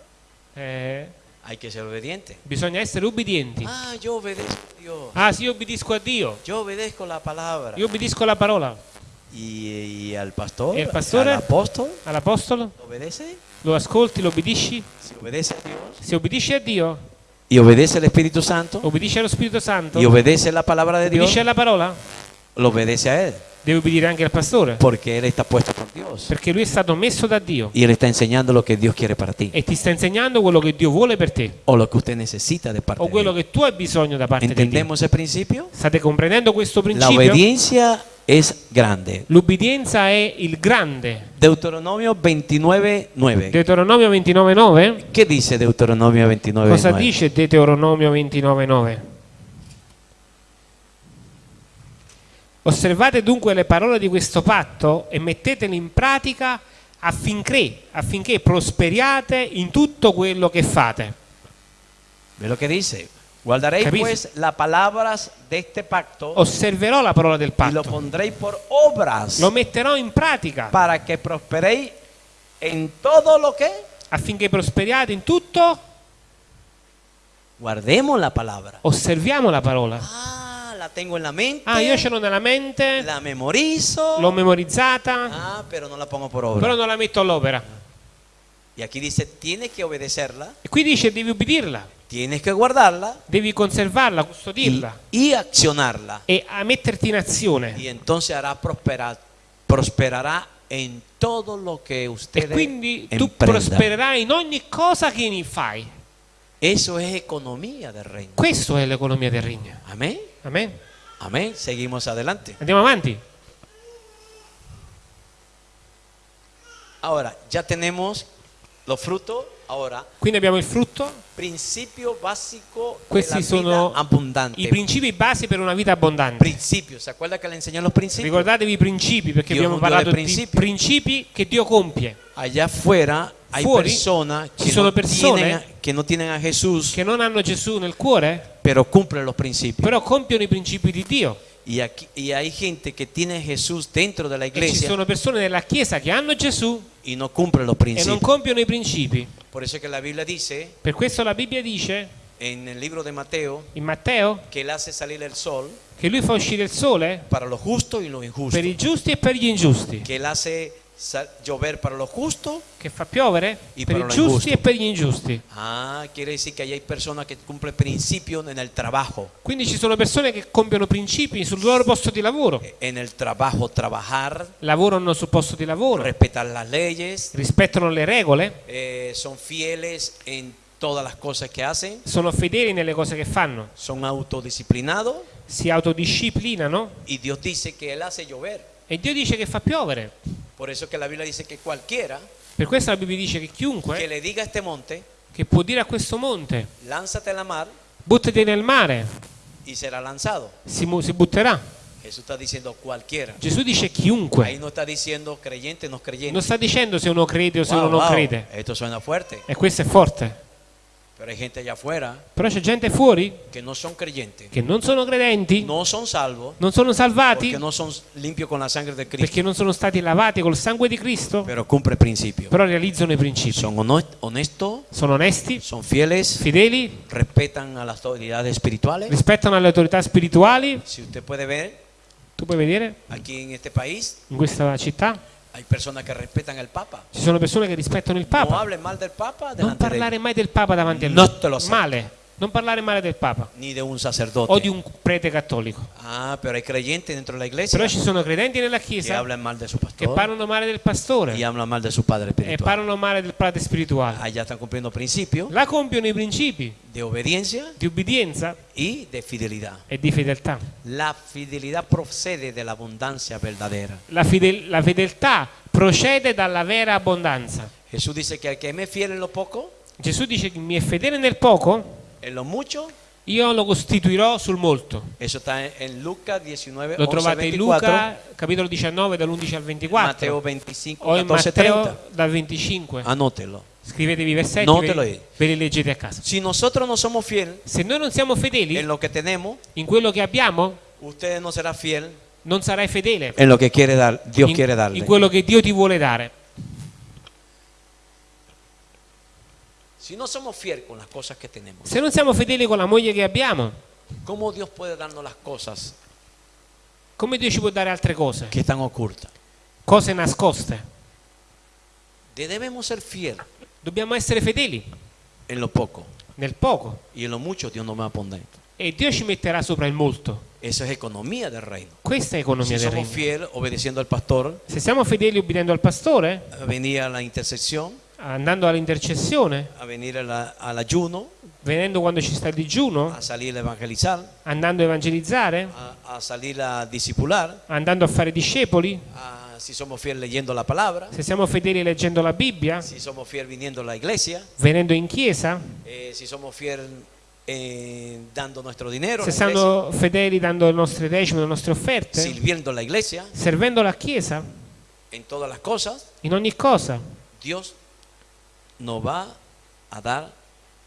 Eh, hay que ser obediente. bisogna essere ubbidienti. Ah, yo obedezco a Dios. Ah sì, io obbedisco a Dio, Yo obedezco la palabra. io obbedisco alla parola. Y, y al pastor, ¿Y el pastor? al apóstol, All'apostolo obedece. lo ascolti, lo obbedisci? Si obedece a Dios. Se obbedisci a Dio, Y obedece al Espíritu Santo. obbedisci allo Spirito Santo, Y obedece la palabra de Dios. obbedisci alla parola, Lo obedece a Él. Devi obbedire anche al pastore, Porque Él está puesto por Dios. perché lui è stato messo da Dio Y Él está enseñando lo que Dios quiere para ti. e ti sta insegnando quello che Dio vuole per te O lo que usted necesita de parte o quello che tu hai bisogno da parte di Dio. ¿Entendemos el principio? State comprendendo questo La principio? obediencia es grande. L'ubbidienza è il grande. Deuteronomio 29, 9. Deuteronomio 29:9. ¿Qué dice Deuteronomio 29, Cosa 9? dice Deuteronomio 29:9? Osservate dunque le parole di questo patto e mettetele in pratica affinché, affinché prosperiate in tutto quello che fate. Ve lo que dice. Guardaréis pues las palabras de este pacto Osserverò la parola del y lo patto, pondréis por obras lo metterò in pratica para que prosperéis en todo lo que affinché prosperiate in tutto. guardemos la palabra. Osserviamo la parola. Ah, la tengo en la mente. Ah, io ce l'ho nella mente, la memorizo. l'ho memorizzata, Ah, pero no la pongo por obra. però non la metto all'opera. Y aquí dice, tienes que obedecerla, E qui dice devi ubbidirla, tienes que guardarla devi conservarla, custodirla y accionarla. e a metterti in azione. Y entonces hará prosperar, prosperará en todo lo que E ustedes quindi tu prospererai in ogni cosa che ne fai. Eso es economía del reino. Questo è l'economia del regno. Amén. Amen. Amén. Seguimos adelante. Andiamo avanti. Ahora, ya tenemos los frutos. Ahora, Quindi abbiamo il frutto. principio básico Questi sono abundante. i principi basi per una vita abbondante. Principios. ¿Se acuerda que le los principios? Ricordatevi i principi perché Dio abbiamo parlato di principi. principi che Dio compie, Allá afuera hay Fuori personas ci que sono no, persone tienen, a- que no tienen a Jesús, che non hanno Gesù nel cuore, pero cumplen los principios. però compiono i principi di Dio. Y, aquí, y hay gente que tiene Jesús dentro de la E ci iglesia sono persone nella Chiesa che hanno Gesù y no cumplen los e non principios. compiono i principi. Por eso es que la Biblia dice Per questo la Bibbia dice en el libro de Mateo in Matteo que Él hace salir el sol che lui fa uscire il sole per i giusti e per gli ingiusti, Que Él hace llover para los justos. che fa piovere I per i giusti e per gli ingiusti. Ah, quiere decir que ahí hay personas que cumplen principios en el trabajo. Quindi ci sono persone che compiono principi sul loro posto di lavoro, En el trabajo trabajar, lavorano sul posto di lavoro, respetar las leyes, rispettano le regole, eh, son fieles en todas las cosas que hacen, sono fedeli nelle cose che fanno, son autodisciplinados si autodisciplinano y Dios dice que Él hace llover. E Dio dice che fa piovere. Por eso que la Biblia dice que cualquiera Per questo la Bibbia dice che que chiunque le diga a este monte, che può dire a questo monte lánzate a la mar buttati nel mare, y será lanzado. si, si butterà. Jesús está diciendo cualquiera. Gesù dice Ahí chiunque. no está diciendo creyente, no creyente. Non sta dicendo se uno crede o se Wow, uno non wow, crede. Esto suena fuerte, E questo è forte. Però c'è gente fuori que no son creyentes, che non sono credenti, no son salvos, non sono salvati porque no son limpios con la sangre de Cristo, perché non sono stati lavati col sangue di Cristo, principios. però realizzano i principi. Son hono- honestos, Sono onesti, son fieles, fedeli, respetan a las autoridades espirituales. rispettano le autorità spirituali. Si usted puede ver, Tu puoi vedere aquí en este país in questa città hay personas que respetan al Papa. ci sono persone che rispettano il No Papa. del Papa Non parlare mai del Papa davanti a lui. No te lo so. Male. Non parlare male del Papa ni de un o sacerdote. di un prete cattolico. Ah, pero hay creyentes dentro de la iglesia Però ci sono credenti nella Chiesa su che pastor parlano male del pastore e parlano male del padre spirituale. Allá están cumpliendo principios Là compiono i principi de obediencia di ubbidienza y de fidelidad. e di fedeltà. La fidelidad procede de la abundancia verdadera. La, fidel- la fedeltà procede dalla vera abbondanza. Jesús dice que al que me es fiel en lo poco, Gesù dice che mi è fedele nel poco, en lo mucho, io lo costituirò sul molto. eso está en, Lucas 19, Lo 11, trovate in 24, Luca, capitolo 19, dall'11 al 24, Mateo 25, o in 14, Matteo 30. dal 25. Anótelo. Scrivetevi i versetti, ve, ve li leggete a casa. Si nosotros no somos fieles Se noi non siamo fedeli en lo que tenemos, in quello che abbiamo, usted no será fiel non sarai fedele in, in quello che Dio ti vuole dare. Si no somos fieles con las cosas que tenemos, Se non siamo fedeli con la moglie che abbiamo, ¿cómo Dios puede darnos las cosas come Dio ci può dare altre cose? que están ocultas? Cose nascoste. Debemos ser fieles Dobbiamo essere fedeli en lo poco nel poco y en lo mucho Dios nos va a poner. e Dio ci metterà sopra il molto. Eso es economía del reino. Questa è economia Si del fieles obedeciendo al pastor, Se siamo fedeli obbedendo al pastore, a venir a la intercesión, andando all'intercessione, a venir a la- al ayuno, venendo quando ci sta il digiuno, a salir a evangelizar, andando a evangelizzare, a, a salir a discipular, andando a fare discepoli, a- si somos fieles leyendo la palabra, se siamo fedeli leggendo la Bibbia, si somos fieles viniendo a la iglesia, venendo in chiesa, eh, si somos fieles eh, dando nuestro dinero, a se siamo fedeli dando le nostre decime, le nostre offerte, sirviendo a la iglesia, servendo la Chiesa, en todas las cosas, in ogni cosa, Dios nos va a dar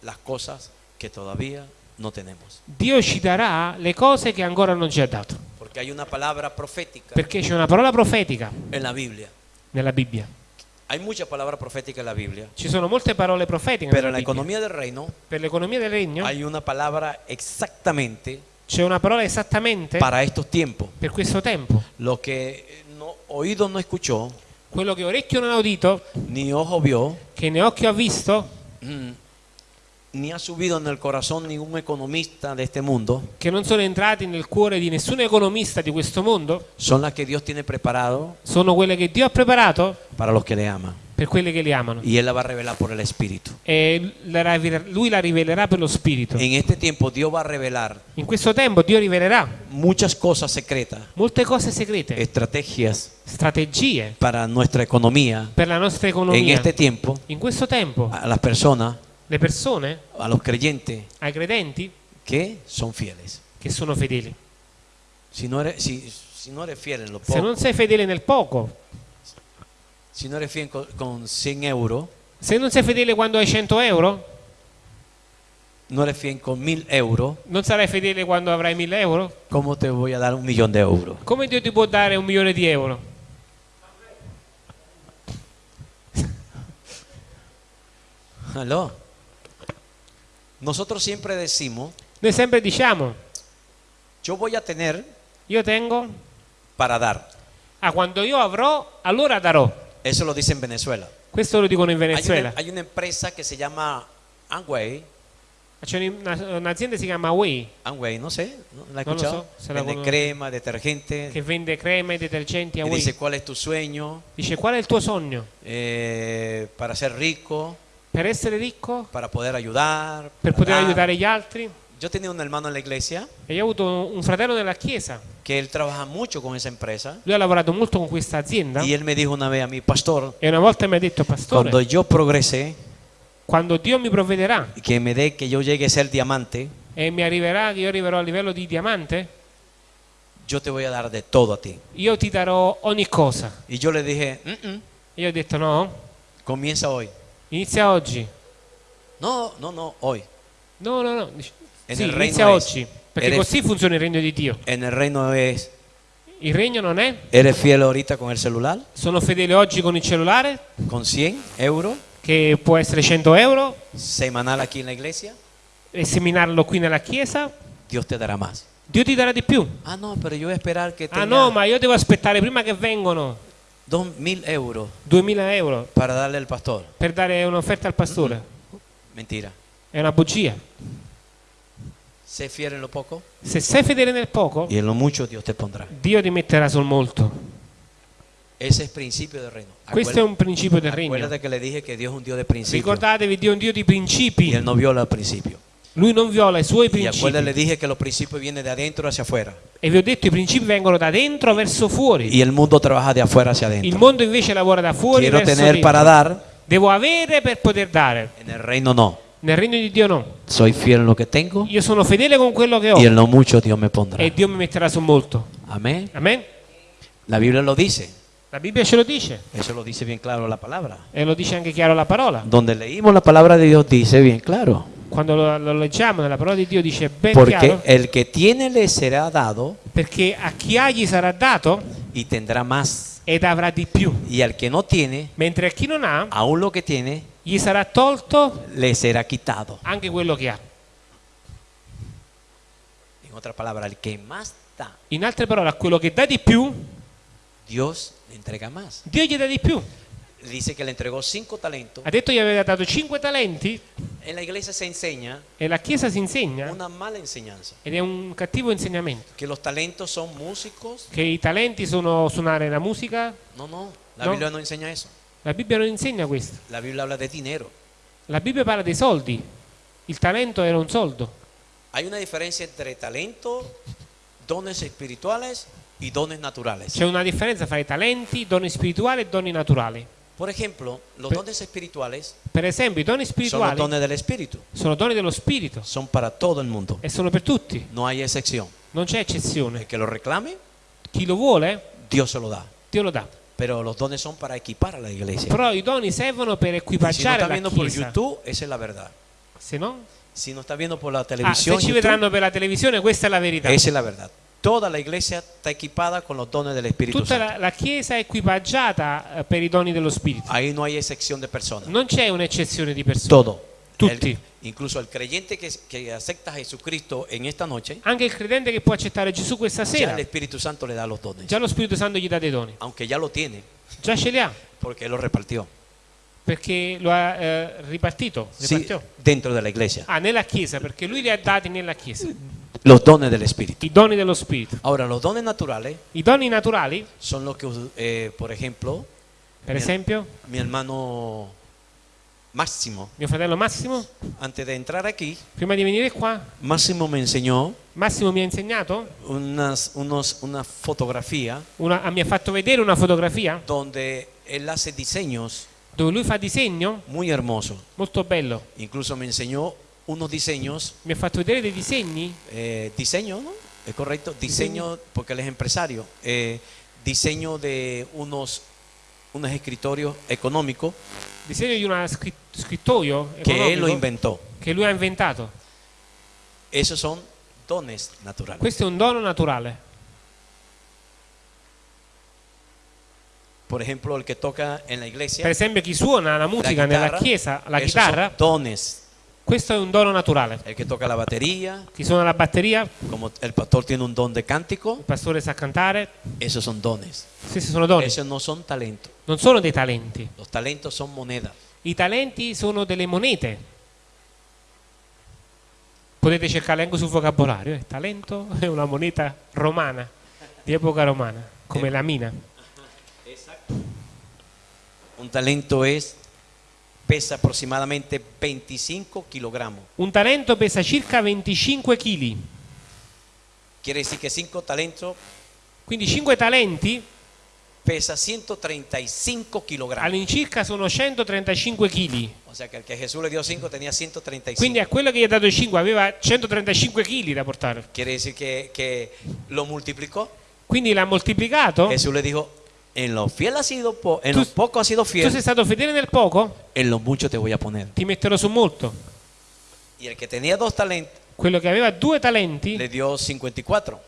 las cosas que todavía no tenemos. Dio ci darà le cose che ancora non ci ha dato. Porque hay una palabra profética Perché c'è una parola profetica en la Biblia. nella Bibbia. Hay muchas palabras proféticas en la Biblia. Ci sono molte parole profetiche Pero nella en la Bibbia. economía del reino Per l'economia del regno hay una palabra exactamente c'è una parola esattamente para estos tiempos. per questo tempo. Lo que no, oído no escuchó, Quello che orecchio non ha udito, ni ojo vio, che né occhio ha visto, mm, ni ha subido en el corazón ningún economista de este mundo, che non sono entrati nel cuore di nessun economista di questo mondo, son las que Dios tiene preparado sono quelle che Dio ha preparato para los que le aman. Per quelli che li amano. Y Él la va a revelar por el Espíritu. E la lui la rivelerà per lo Spirito. En este tiempo Dios va a revelar In questo tempo Dio rivelerà muchas cosas secretas, molte cose segrete, estrategias strategie para nuestra economía. per la nostra En economia. este tiempo, In questo tempo a las personas, le persone, a los creyentes ai credenti, que son fieles. che sono fedeli. Si no eres, si, si no eres fiel en lo Se poco, non sei fedele nel poco, si no eres fiel con, con 100 euros, se non sei fedele quando hai 100 euro, no eres fiel con 1000 euros, non sarai fedele quando avrai 1000 euro. ¿cómo te voy a dar un millón de euros? Come Dio ti può dare un milione di euro? Aló. Nosotros siempre decimos, Noi sempre diciamo, yo voy a tener io tengo, para dar. ah quando io avrò, allora darò. Eso lo dice en Venezuela. Questo lo dicono in Hay Venezuela. una, hay una empresa que se llama Amway, C'è una- un'azienda che si chiama Way Amway, no sé, ¿no? ¿la he No lo escuchado? so, se la Vende conozco. crema, detergente. che vende creme, detergenti a Y Way. dice, ¿cuál es tu sueño? Dice qual è il tuo sogno? Eh, para ser rico, Per essere ricco? para poder ayudar. Per para poter dar. aiutare gli altri? Yo tenía un hermano en la iglesia E io ho avuto un fratello nella chiesa. que él trabaja mucho con esa empresa. Lui ha lavorato molto con questa azienda. Y él me dijo una vez a mi pastor, E una volta mi ha detto, pastore, cuando yo progrese, quando Dio mi provvederà que me dé que yo llegue a ser diamante, e mi arriverà che io arriverò a livello di diamante, yo te voy a dar de todo a ti. io ti darò ogni cosa. Y yo le dije, "Mm, mm, E io ho detto no, comienza hoy. inizia oggi. No, no, no, hoy. No, no, no. Dice- E Sì, nel regno inizia è- oggi. Perché eres- così funziona il regno di Dio. En el reino es, Il regno non è ¿eres fiel ahorita con el celular? sono fedele oggi con il cellulare, Con 100 euros che può essere 100 euro, semanal aquí en la iglesia, e seminarlo qui nella chiesa, Dios te dará más. Dio ti darà di più. Ah, no, pero yo voy a esperar que Ah tenga no, ma io devo aspettare prima che vengano 2000 euros 2000 euro para darle al pastor. per dare un'offerta al pastore. Mentira. È una bugia. Sé fiel en lo poco Se sei fedele nel poco, y en lo mucho Dios te pondrá. Dio ti metterà sul molto. Ese es principio del reino. Questo è un principio del regno. Acuérdate que le dije que Dios es un Dios de principios. Ricordatevi, Dio è un Dio di Y principi. Él no viola el principio. Lui non viola i suoi Y acuérdate, le principi. dije que los principios vienen de adentro hacia afuera. E vi ho detto, i principi vengono da dentro verso fuori. Y el mundo trabaja de afuera hacia Il adentro. mondo invece lavora da fuori Quiero verso tener dentro. para dar, Devo avere per poter dare. en el reino no. Nel regno di Dio no. Soy fiel en lo que tengo Io sono fedele con quello che ho y en lo mucho Dios me pondrá. e Dio mi metterà sul molto. Amén. Amen? La Biblia lo dice. La Bibbia ce lo dice Eso lo dice bien claro la palabra. e lo dice anche chiaro la parola. Donde leímos la palabra de Dios dice bien claro. Quando lo, lo leggiamo nella parola di Dio dice ben Porque chiaro el que tiene le será dado perché a chi ha gli sarà dato y tendrá más. ed avrà di più, Y al que no tiene, mentre a chi non ha aún lo que tiene, gli sarà tolto le será quitado. anche quello che ha. Otra palabra, el que más da, In altre parole, a quello che dà di più, Dios le entrega más. Dio gli dà di più. Dice que le entregó cinco talentos. Ha detto gli aveva dato cinque talenti En la iglesia se enseña e la Chiesa si insegna una mala enseñanza. ed è un cattivo insegnamento. Que los talentos son músicos. Che i talenti sono suonare la musica. No, no. La No. Biblia no enseña eso. La Bibbia non insegna questo. La Biblia habla de dinero. La Bibbia parla dei soldi. Il talento era un soldo. Hay una diferencia entre talento, dones espirituales y dones naturales. C'è una differenza fra i talenti, doni spirituali e doni naturali. Por ejemplo, los Pe- dones espirituales Per esempio, i doni spirituali dones del Espíritu. sono doni dello Spirito Son para todo el mundo. e sono per tutti. No hay excepción. Non c'è El eccezione. que lo reclame, Chi lo vuole, Dios se lo da. Dio lo dà. Pero los dones son para equipar a la iglesia. Però i doni servono per Y si no equipaggiare está la viendo por Chiesa. YouTube, esa es la verdad. Se no? Si no está viendo por la Ah, televisión, se ci vedranno per la televisione, questa è la verità. esa es la verdad. Toda la iglesia está equipada con los dones del Espíritu Tutta Santo. la, la Chiesa è equipaggiata eh, per i doni dello Spirito. Ahí no hay excepción de personas. Non c'è un'eccezione di persone. Todo. Tutti. El- incluso el creyente que, que acepta a Jesucristo en esta noche, Anche il credente che può accettare Gesù questa ya sera, el Espíritu Santo le da los dones. già lo Spirito Santo gli dà dei doni. Aunque ya lo tiene, Già ce li ha, porque lo repartió. perché lo ha eh, ripartito. Sí, ripartió. dentro de la iglesia. Ah, nella Chiesa, perché lui li ha dati nella Chiesa. Los dones del Espíritu. I doni dello Spirito. Ahora, los dones naturales I doni naturali, son los que, eh, por ejemplo, per esempio, mi hermano Máximo, mio fratello Massimo, antes de entrar aquí, prima di venire qua, Máximo me enseñó Massimo mi ha insegnato, unas, unos, una fotografía una- mi ha fatto vedere una fotografia donde él hace diseños dove lui fa disegno, muy hermosos. molto bello. Incluso me enseñó unos diseños, Mi ha fatto vedere dei disegni, eh, diseño, ¿no? ¿Es correcto? Diseño, porque él es empresario, eh, diseño de unos, unos escritorios económicos disegno di un scrittoio que él lo inventó. che lui ha inventato. Esos son dones naturales. Questo è un dono naturale. Por ejemplo, el que toca en la iglesia, Per esempio, chi suona la musica nella chitarra, chiesa, la esos chitarra, son dones. Questo è un dono naturale. El que toca la batería, Chi suona la batteria, como el pastor tiene un don de cántico, il pastore sa cantare, esos son dones. questi sono doni. Esos no son talentos. Non sono dei talenti. Los talentos son monedas. I talenti sono delle monete. Potete cercarle anche sul vocabolario. eh. Talento è una moneta romana, di epoca romana, come Eh. la mina. Un talento es pesa aproximadamente 25 kilogramos. Un talento pesa circa 25 kg. Quiere decir que 5 talentos Quindi 5 talenti pesa 135 kilogramos. all'incirca sono 135 kg. O sea el que Jesús le dio 5 tenía 135. Quindi a quello che gli ha dato 5 aveva 135 kg da portare. Quiere decir que, que lo multiplicó. Quindi l'ha moltiplicato. Jesús le dijo, en lo fiel has sido, po- en lo poco has sido Tu fiel, sei stato fedele nel poco, en lo mucho te voy a poner. ti metterò su molto. Y el que tenía dos talentos Quello che aveva due talenti, le dio 54.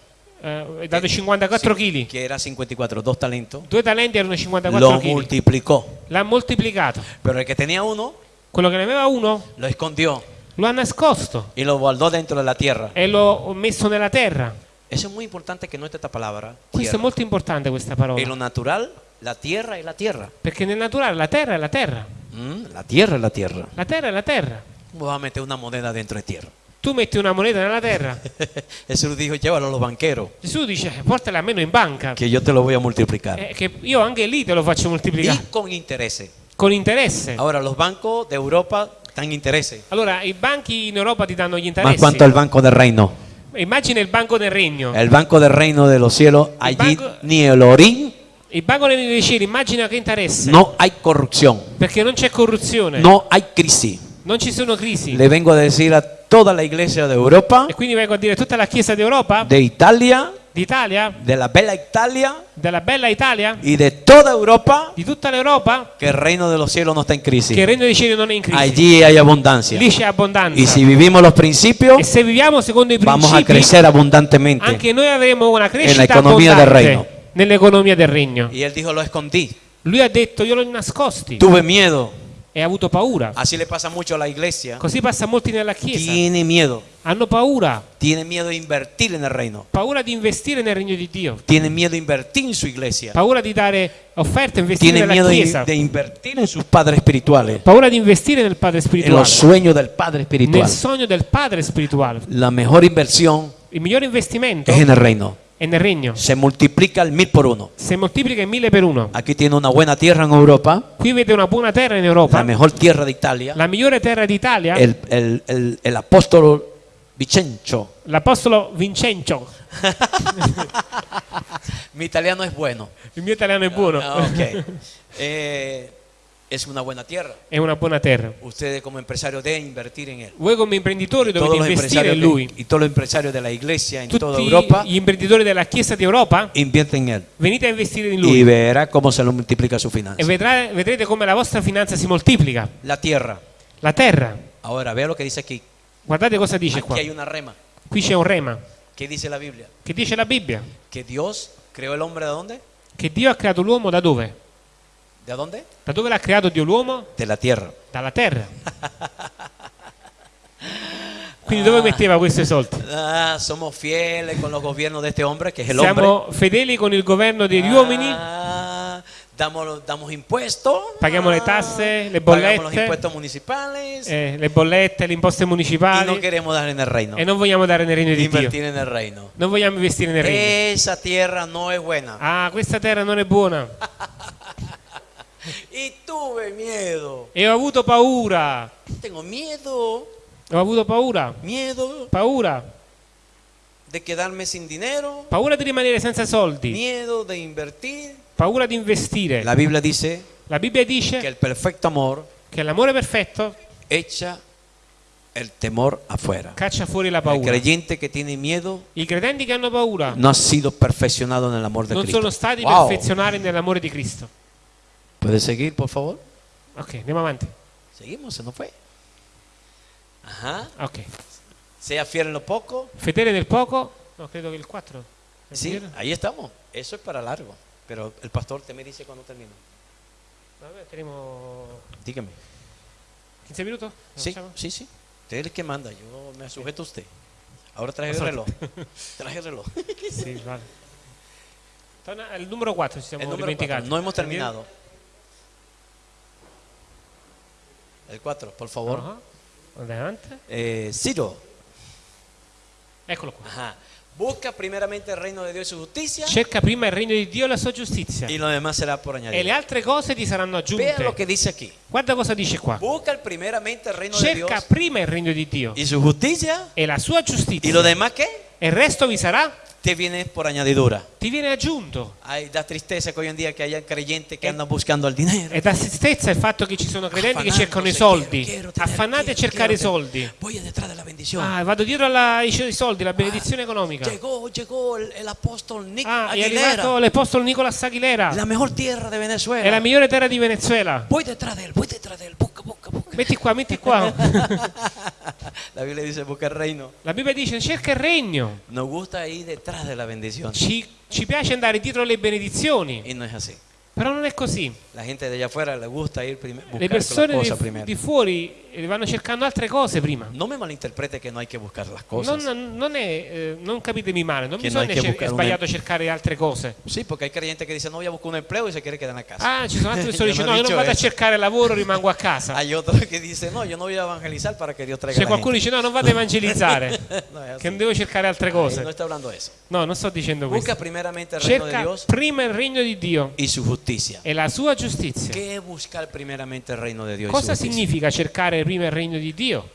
eh, ha dato 54 Sí, kg. Que era 54, dos talentos. Due talenti erano 54 Lo kg. multiplicó. L'ha moltiplicato. Pero el que tenía uno Quello che ne aveva uno lo escondió lo ha nascosto y lo guardó dentro de la tierra. e l'ho messo nella terra. Eso es muy importante que no esté esta palabra. Questo è molto importante questa En lo parola. natural, la tierra es la tierra. Perché nel naturale la terra è la terra. Mm, la tierra es la tierra. La terra è la terra. Vamos a meter una moneda dentro de tierra. Tu metti una moneta nella terra, Jesús dijo, llévalo a los banqueros, Gesù dice portala almeno in banca, que yo te lo voy a multiplicar. eh, che io anche lì te lo faccio moltiplicare Y con intereses. con interesse. Ahora, los bancos de Europa dan intereses. Allora, i banchi in Europa ti danno gli interessi. cuanto el banco del reino. Immagina il banco del regno. El banco del reino de los cielos, allí banco- ni el orín, Il banco del regno dei cieli, immagina che interesse. no hay corrupción, Perché non c'è corruzione, no hay crisis. non ci sono crisi. Le vengo a decir a toda la iglesia de Europa, E quindi vengo a dire tutta la Chiesa d'Europa, de Italia, d'Italia, de la bella Italia della bella Italia, y de toda Europa, di tutta l'Europa, que el reino de los cielos no está en che crisis. il regno dei cieli non è in crisi. Allí hay abundancia. Lì c'è abbondanza. Y si vivimos los principios, E se viviamo secondo i vamos a crecer abundantemente. anche noi avremo una crescita economia del abbondante regno. nell'economia del regno. Y él dijo, lo escondí. Lui ha detto io l'ho nascosti Tuve miedo. E ha avuto paura. Así le pasa mucho a la iglesia. Così passa a molti nella Chiesa. Tiene miedo. Hanno paura, Tiene miedo de invertir en el reino. paura di investire nel regno di Dio, Tiene miedo de invertir en su iglesia. paura di dare offerte, investire Tiene nella miedo de, Chiesa, de invertir en sus padres espirituales. paura di investire nel Padre En spirituale, los sueños del padre nel espiritual. sogno del Padre spirituale. La mejor inversión Il migliore investimento es en el reino. È nel regno. Se multiplica al mil por uno. Se moltiplica in mille per uno. Aquí tiene una buena tierra en Europa. Qui vede una buona terra in La Europa, mejor tierra de Italia. la migliore terra d'Italia, El, el, el, el apóstol Vicencio. l'Apostolo Vincenzo. Mi italiano es bueno. Il mio italiano è buono. Ah, ok. Eh, es una buena tierra. È una buona terra. Ustedes como empresarios deben invertir en él. Voi come imprenditori dovete investire in lui. y todos los empresarios de la iglesia en toda Tutti Europa gli imprenditori della Chiesa d'Europa invierten en él. venite a investire in Y lui verá cómo se lo multiplica su e finanza. vedrà- vedrete come la vostra finanza si moltiplica. La tierra. La terra, Ahora, vea lo que dice aquí. guardate cosa dice qua. Aquí hay una rema. Qui c'è un rema. ¿Qué dice la Biblia? Che dice la Bibbia? Que Dios creó el hombre de dónde? Che Dio ha creato l'uomo da dove? ¿De dónde? Da dove l'ha creato Dio l'uomo? De la tierra. Dalla terra. Quindi dove metteva questi soldi? Ah, somos fieles con los gobiernos de este hombre, que es el hombre. Siamo fedeli con il governo degli uomini, Ah, damos, damos impuestos. Pagamos le Ah, tasse, le bollette. eh, le bollette, le imposte no municipali reino. e non vogliamo dare nel regno di Dio. Invertir en el reino. Non vogliamo investire nel regno. No. Ah, questa terra non è buona. Y tuve miedo. E ho avuto paura. Tengo miedo. Ho avuto paura. Miedo Paura. de quedarme sin dinero. Paura di rimanere senza soldi. Miedo de invertir. Paura di investire. La Biblia dice La Bibbia que dice el perfecto amor che l'amore perfetto echa el temor afuera. caccia fuori la El paura. creyente que tiene miedo I credenti che hanno paura no ha sido perfeccionado en el amor de non Cristo. sono stati Wow. perfezionati nell'amore di Cristo. ¿Puede seguir, por favor? Ok, andiamo avanti. Seguimos, se nos fue. Ajá. Ok. Sea fiel en lo poco. Fedele nel poco. No, credo che il 4. Sí, ahí estamos. Eso es para largo. Pero el pastor te me dice cuando termino. Vabbè, teniamo Dígame. 15 minuti? Lo Sí, sí, sí. Usted es el que manda. Yo me sujeto a usted. Ahora traje el reloj. Traje el reloj. Sì, vale. Al numero 4 ci siamo El número dimenticati. cuatro. No hemos terminado. El 4, por favor. Ah, Adelante. Eh, Ciro. Eccolo qua. Ajá. Busca primeramente el reino de Dios y su justicia. Cerca prima il regno di Dio e la sua giustizia. Y lo demás será por E le altre cose ti saranno Vea lo aggiunte. que dice aquí. Guarda cosa dice qua. Busca primeramente el reino de Cerca Dios prima il regno di Dio y su justicia. e la sua Y giustizia. lo demás qué? E il resto vi sarà, Te viene por añadidura. ti viene aggiunto. Ay, da tristeza que hoy en día que haya creyentes que andan buscando el dinero. E da tristezza il fatto che ci sono credenti che Affanándose, cercano i quiero, soldi. quiero tener, Affannati a quiero, cercare i quiero, soldi. Voy detrás de la bendición. Ah, vado dietro ai soldi, la benedizione economica. Llegó, llegó apóstol Nick Ah, è arrivato l'apostolo Nicolas Aguilera. La mejor tierra de Venezuela. È la migliore terra di Venezuela. Voy detrás de él, voy detrás de él. Busca, busca, busca. Metti qua, metti qua. La Biblia dice busca el reino. La Bibbia dice cerca il regno. Nos gusta ir detrás de la bendición. Ci, ci piace andare dietro le benedizioni, Y no es así. Però non è così. La gente allá afuera le gusta ir buscar Le persone cosas di, primero. di fuori eh, vanno cercando altre cose prima. No me malinterprete que no hay que buscar las cosas. Non, non è, eh, non capitemi male, non Che non bisogna che cer- è buscare un- sbagliato cercare altre cose. Sí, porque hay creyentes que dicen, no voy a buscar un empleo y se quiere quedar en la casa. Ah, ci sono altre persone che Io dicono non no, io non vado a eso. cercare lavoro, rimango a casa. Hay otros que dicen, no, yo no voy a evangelizar para que Dios traiga C'è qualcuno che gente. dice no, non vado a evangelizzare, No che non devo cercare altre cose. eso. No, non sto dicendo Busca questo. primeramente el reino de Cerca Dios prima il regno di Dio y su justicia. e la sua giustizia. ¿Qué es buscar primeramente reino de Dios? y su Cosa significa cercare prima il regno di Dio?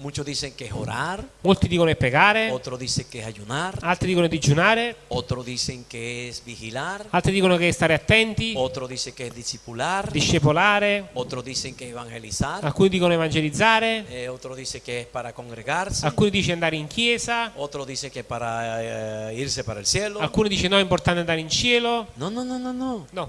Muchos dicen que es orar, Molti dicono è pregare, otros dicen que es ayunar, altri dicono digiunare, otros dicen que es vigilar, altri dicono che è stare attenti, otros dicen que es discipular, discepolare, otros dicen que evangelizar, alcuni dicono evangelizzare, eh, otros dicen que es para congregarse, alcuni dicono andare in chiesa, otros dicen que para eh, irse para el cielo. alcuni dicono no, è importante andare in cielo. No, no, no, no, no. No,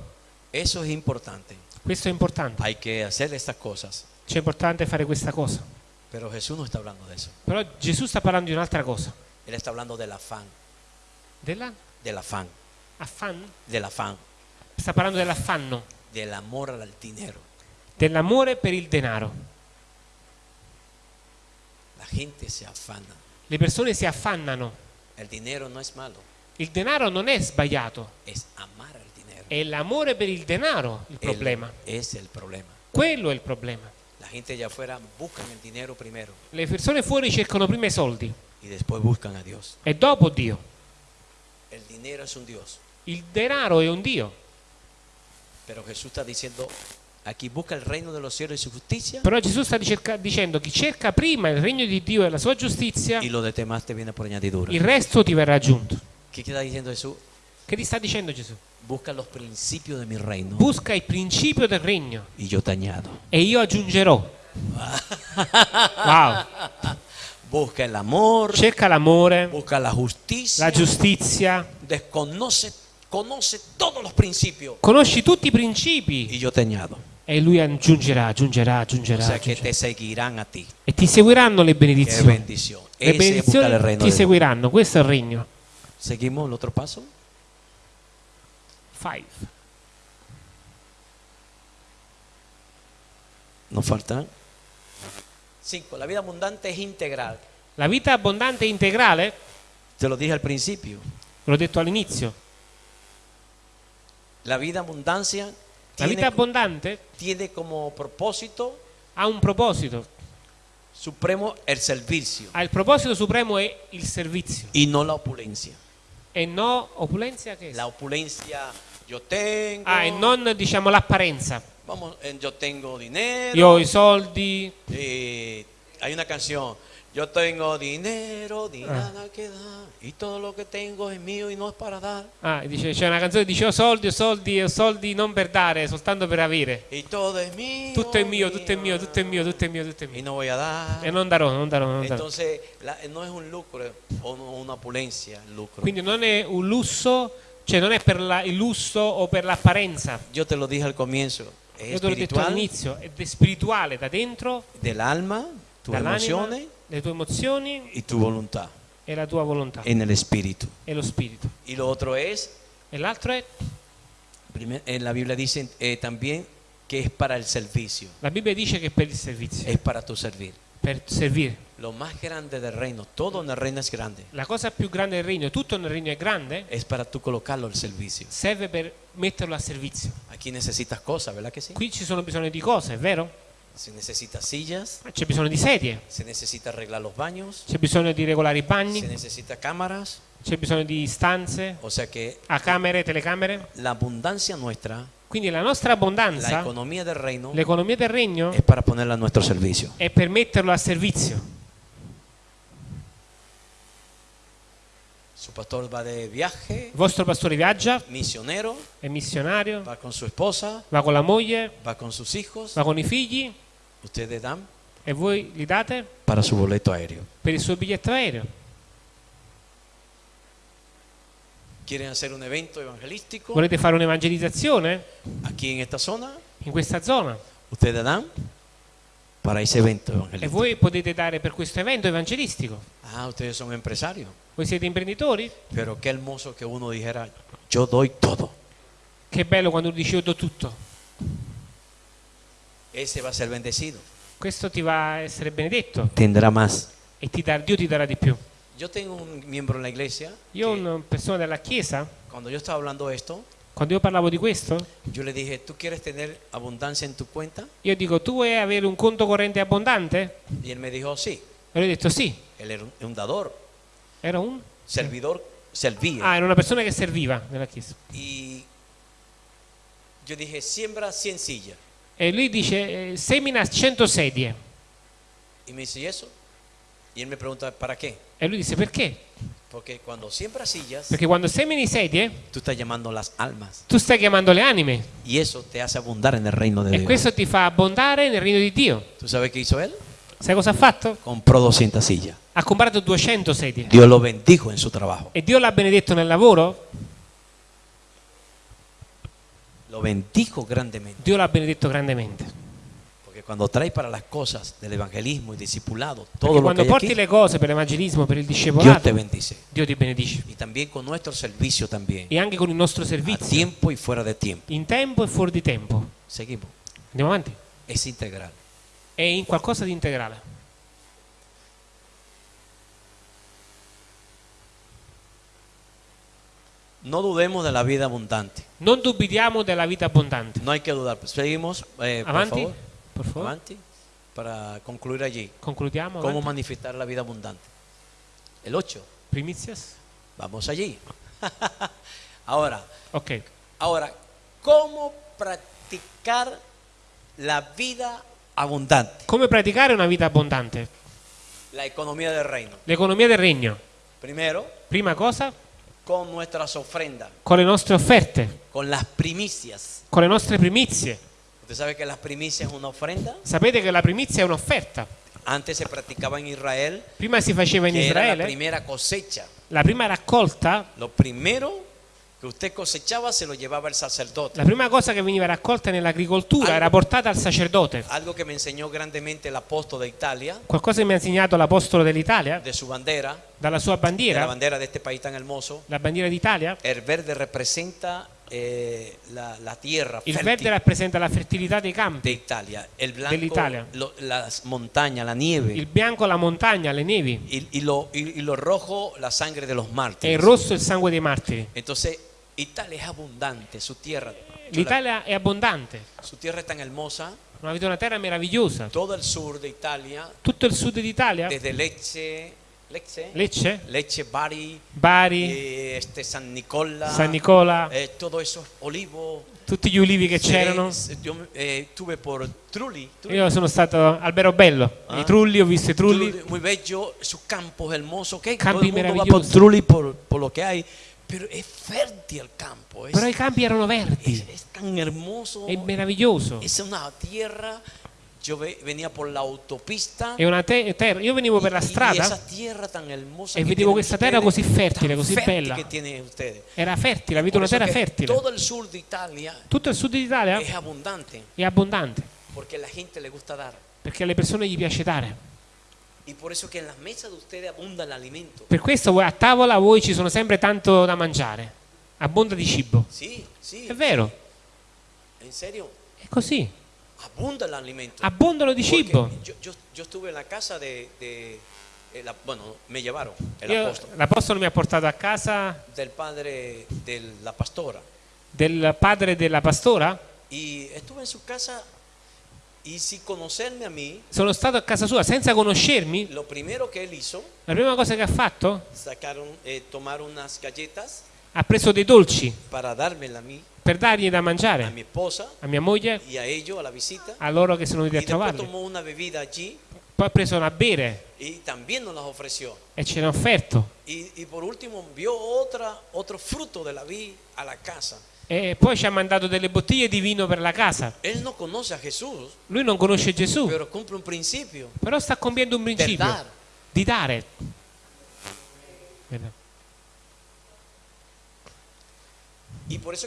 Eso es importante. questo è importante. Hay que hacer estas cosas. Cioè è importante fare questa cosa. Pero Jesús no está hablando de eso. Però Gesù sta parlando di un'altra cosa. Él está hablando del afán, Della del afán, affanno? del afán, Sta parlando dell'affanno, del amor al dinero. dell'amore per il denaro. La gente se afana. Le persone si affannano. El dinero no es malo, Il denaro non è sbagliato, es amar al dinero. è l'amore per il denaro il problema. es el problema. Quello è il problema. La gente allá afuera buscan el dinero primero Le persone fuori cercano prima i soldi y después buscan a Dios. e dopo Dio. El dinero es un Dios. Il denaro è un Dio, Pero Jesús está diciendo, aquí busca el reino de los cielos y su justicia però Gesù sta dicendo chi cerca prima il regno di Dio e la sua giustizia, il resto ti verrà aggiunto. ¿Qué queda diciendo Jesús? Che ti sta dicendo Gesù? Busca los principios de mi reino Busca il principio del regno y yo te añado. e io aggiungerò. Wow. Busca el amor, Cerca l'amore, busca la justicia, la giustizia, desconoce, conoce todos los principios conosci tutti i principi y yo te añado. e lui aggiungerà, aggiungerà, O aggiungerà. sea que aggiungerà. te seguirán a ti. E ti seguiranno le benedizioni. Le benedizioni ti seguiranno, questo è il regno. Seguimos el otro paso. Five. Nos faltan cinco. La vida abundante es integral. La vita abbondante e integrale, Te lo dije al principio. l'ho detto all'inizio, La vida abundancia la tiene, vita abbondante tiene como propósito ha un proposito, supremo el servicio ha il proposito supremo è il servizio y no la opulencia. e no opulenza che è? La opulencia tengo. Ah, e non diciamo l'apparenza. Vamos, eh, yo tengo dinero. Io ho i soldi, eh, hay una canción. Yo tengo dinero, Ah. ni nada que dar. Y todo lo que tengo es mío y no es para dar. ah, dice, c'è una canzone che dice ho soldi, ho soldi, ho soldi non per dare, soltanto per avere. Y todo es mío. Tutto è mio, tutto è mio, tutto è mio, tutto è mio, tutto è Y mio. no voy a dar. E non darò, non darò, non darò. Entonces, la- no es un lucro o una opulencia lucro. Quindi non è un lusso, cioè non è per la- il lusso o per l'apparenza. Yo te lo dije al comienzo. Es Io te l'ho detto all'inizio, è spirituale da dentro, del alma, tus emociones le tue emozioni y tu voluntad e la tua volontà en el espíritu. e lo spirito. Y lo otro es, E l'altro è, en la Biblia dice eh, también que es para el servicio, la Bibbia dice che è per il servizio, es para tu servir. Per servire. Lo más grande del reino, todo en el reino es grande, La cosa più grande del regno, tutto nel regno è grande, es para tú colocarlo al servicio. serve per metterlo a servizio. Aquí necesitas cosas, ¿verdad que sí? Qui ci sono bisogno di cose, è vero? Se necesita sillas, C'è bisogno di sedie, se necesita arreglar los baños, c'è bisogno di regolare i se bagni, necesita cámaras, c'è bisogno di stanze, o sea que a camere, telecamere. la abundancia nuestra, Quindi la nostra abbondanza, del l'economia del regno, es para ponerla a nuestro servicio. è per metterlo a servizio. Su pastor va de viaje, Il vostro pastore viaggia, misionero, è missionario, va con su esposa, va con la moglie, va con sus hijos, va con i figli ustedes dan e voi li date per il suo biglietto aereo. ¿Quieren hacer un evento evangelístico Volete fare un'evangelizzazione aquí en esta zona? in questa zona Ustedes dan para ese evento e evangelístico. voi potete dare per questo evento evangelistico. Ah, ustedes son empresarios. Voi siete imprenditori? Pero qué hermoso que uno dijera, yo doy todo. Che bello quando tu dici io do tutto. ese va a ser bendecido. Questo ti va a essere benedetto Tendrá más. e ti dar- Dio ti darà di più. Yo tengo un miembro en la iglesia. Io ho una persona della Chiesa, cuando yo estaba hablando esto, quando io parlavo di questo, yo le dije, ¿tú quieres tener abundancia en tu cuenta? io dico tu vuoi avere un conto corrente abbondante? Y él me dijo, sí. E lui ha detto sì, Él era un, un dador, era un... servidor, servía. Ah, era una persona che serviva nella Chiesa. Y yo dije, siembra 100 sillas. E lui dice, eh, semina 100 sedie. Y me dice, ¿y eso? Y él me pregunta, ¿para qué? E lui disse perché? Porque cuando siembra sillas, Perché quando semini sedie, tú estás llamando las almas. tu stai chiamando le anime Y eso te hace abundar en el reino de e Dios. questo ti fa abbondare nel regno di Dio. ¿Tú sabes qué hizo él? Sai cosa ha fatto? Compró 200 sillas. Ha comprato 200 sedie. Dios lo bendijo en su trabajo. E Dio l'ha benedetto nel lavoro? Lo bendijo grandemente. Dio l'ha benedetto grandemente. Cuando trae para las cosas del evangelismo y discipulado, Perché todo lo que quando porti aquí, le cose per l'evangelismo, per il Dios discepolato, te bendice. Dio ti benedice. Y también con nuestro servicio también. E anche con il nostro A servizio, tiempo y fuera de tiempo. in tempo e fuori di tempo. Seguimos. Andiamo avanti. Es integral. È in qualcosa di integrale. No dudemos de la vida abundante. Non dubitiamo della vita abbondante. No hay que dudar. Seguimos, eh, por favor. Per favore. Avanti. Para concluir allí. Concludiamo. ¿Cómo avanti. manifestar la vida abundante? El 8. Primizias? Vamos allí. ahora, Ok. ahora, ¿cómo practicar la vida abundante? Come praticare una vita abbondante? La economía del reino. L'economia del regno. Primero, Prima cosa, con nuestras ofrendas, con le nostre offerte, con las primicias. con le nostre primizie. ¿Usted sabe que las primicias es una ofrenda? Sapete che la primizia è un'offerta. Antes se practicaba en Israel, Prima si faceva in que era la Israele, primera cosecha. la prima raccolta, Lo primero que usted cosechaba se lo llevaba el sacerdote. la prima cosa che veniva raccolta nell'agricoltura era portata al sacerdote. Algo que me enseñó grandemente el apóstol de Italia, Qualcosa che mi ha insegnato l'apostolo dell'Italia, de su bandera, dalla sua de la bandiera, bandera de este país tan hermoso. la bandiera d'Italia. El verde representa eh, la, la tierra Il fértil verde rappresenta la fertilità dei de campi, Italia, el blanco Dell'Italia. las montañas, la nieve, il bianco la montagna, le nevi, y, y lo, y- y lo rojo la sangre de los e il mártires. rosso il sangue dei martiri. Entonces, Italia es abundante, su tierra. la- L'Italia è abbondante, su tierra es tan hermosa, avete una terra meravigliosa. todo el sur de Italia, Tutto il sud d'Italia, desde Lecce, Lecce, Lecce, Lecce, Bari, Bari, eh, este, San Nicola, San Nicola, eh, todo eso, Olivo. tutti gli ulivi che c'erano. Eh, Trulli, Trulli, Io sono stato Albero Bello, Ah. i trulli, ho visto i trulli. Trulli, muy bello, sus campos hermosos, ¿ok? Campi maravillosi. Trulli por, por lo que hay, pero es fértil el campo, es, Però i campi erano es, verdi, es tan hermoso, è meraviglioso. es una tierra. Yo ve- venía por la autopista È una te- terra. Io venivo per la strada, e vedevo questa terra così fertile, così bella. era fertile, avete una terra fertile. Todo el sur de Italia Tutto il sud d'Italia es abundante è abbondante, a la gente le gusta dar. perché alle persone gli piace dare. Per questo voi- a tavola voi ci sono sempre tanto da mangiare, abbonda di cibo. Sí, sí. È vero, En serio, è così. Abunda el alimento. Abbondano di cibo. Yo, yo, yo estuve en la casa de, de- eh, la- bueno, me llevaron el apóstol, l'apostolo mi ha portato a casa del padre de la pastora. del padre della pastora. Y estuve en su casa y sin conocerme a mí, Sono stato a casa sua senza conoscermi. lo primero que él hizo, La prima cosa che ha fatto, sacaron, eh, tomar unas galletas ha preso dei dolci para dármela a mí, per dargli da a mangiare mi esposa a mia moglie, y a ellos a la visita. a loro che sono venuti a trovarli. allí Poi ha preso una bere e ce l'ha offerto. Y, y último otra, a. E poi ci ha mandato delle bottiglie di vino per la casa. No a Jesús, Lui non conosce Gesù, però sta compiendo un principio di dare. Y por eso que te dije que el reino de los cielos, Per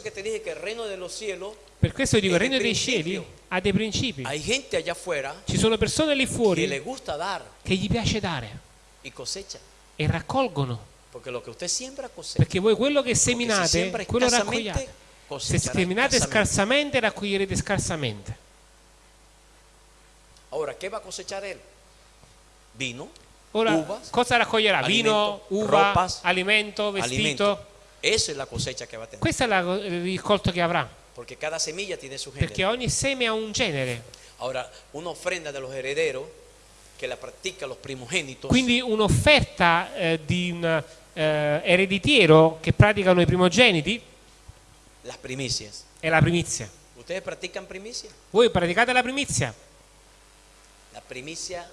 questo dico, il regno il dei cieli ha dei principi. hay gente allá afuera Ci sono persone lì fuori le gusta dar che gli piace dare y cosecha. e raccolgono. Porque lo que usted siembra cosecha. Perché voi quello che seminate, quello raccogliate. Se seminate scarsamente, raccoglierete scarsamente. Ahora, ¿qué va a cosechar él? Vino, Ora, cosa raccoglierà? Vino, uva, alimento, vestito. Esa es la cosecha que va a tener. Questo è la- il raccolto che avrà, Porque cada semilla tiene su género. perché ogni seme ha un genere. Ahora, una ofrenda de los herederos que la practican los primogénitos. Quindi un'offerta eh, di un eh, ereditiero che praticano i primogeniti las primicias. è la primizia. ¿Ustedes practican primicia? Voi praticate la primizia? La primicia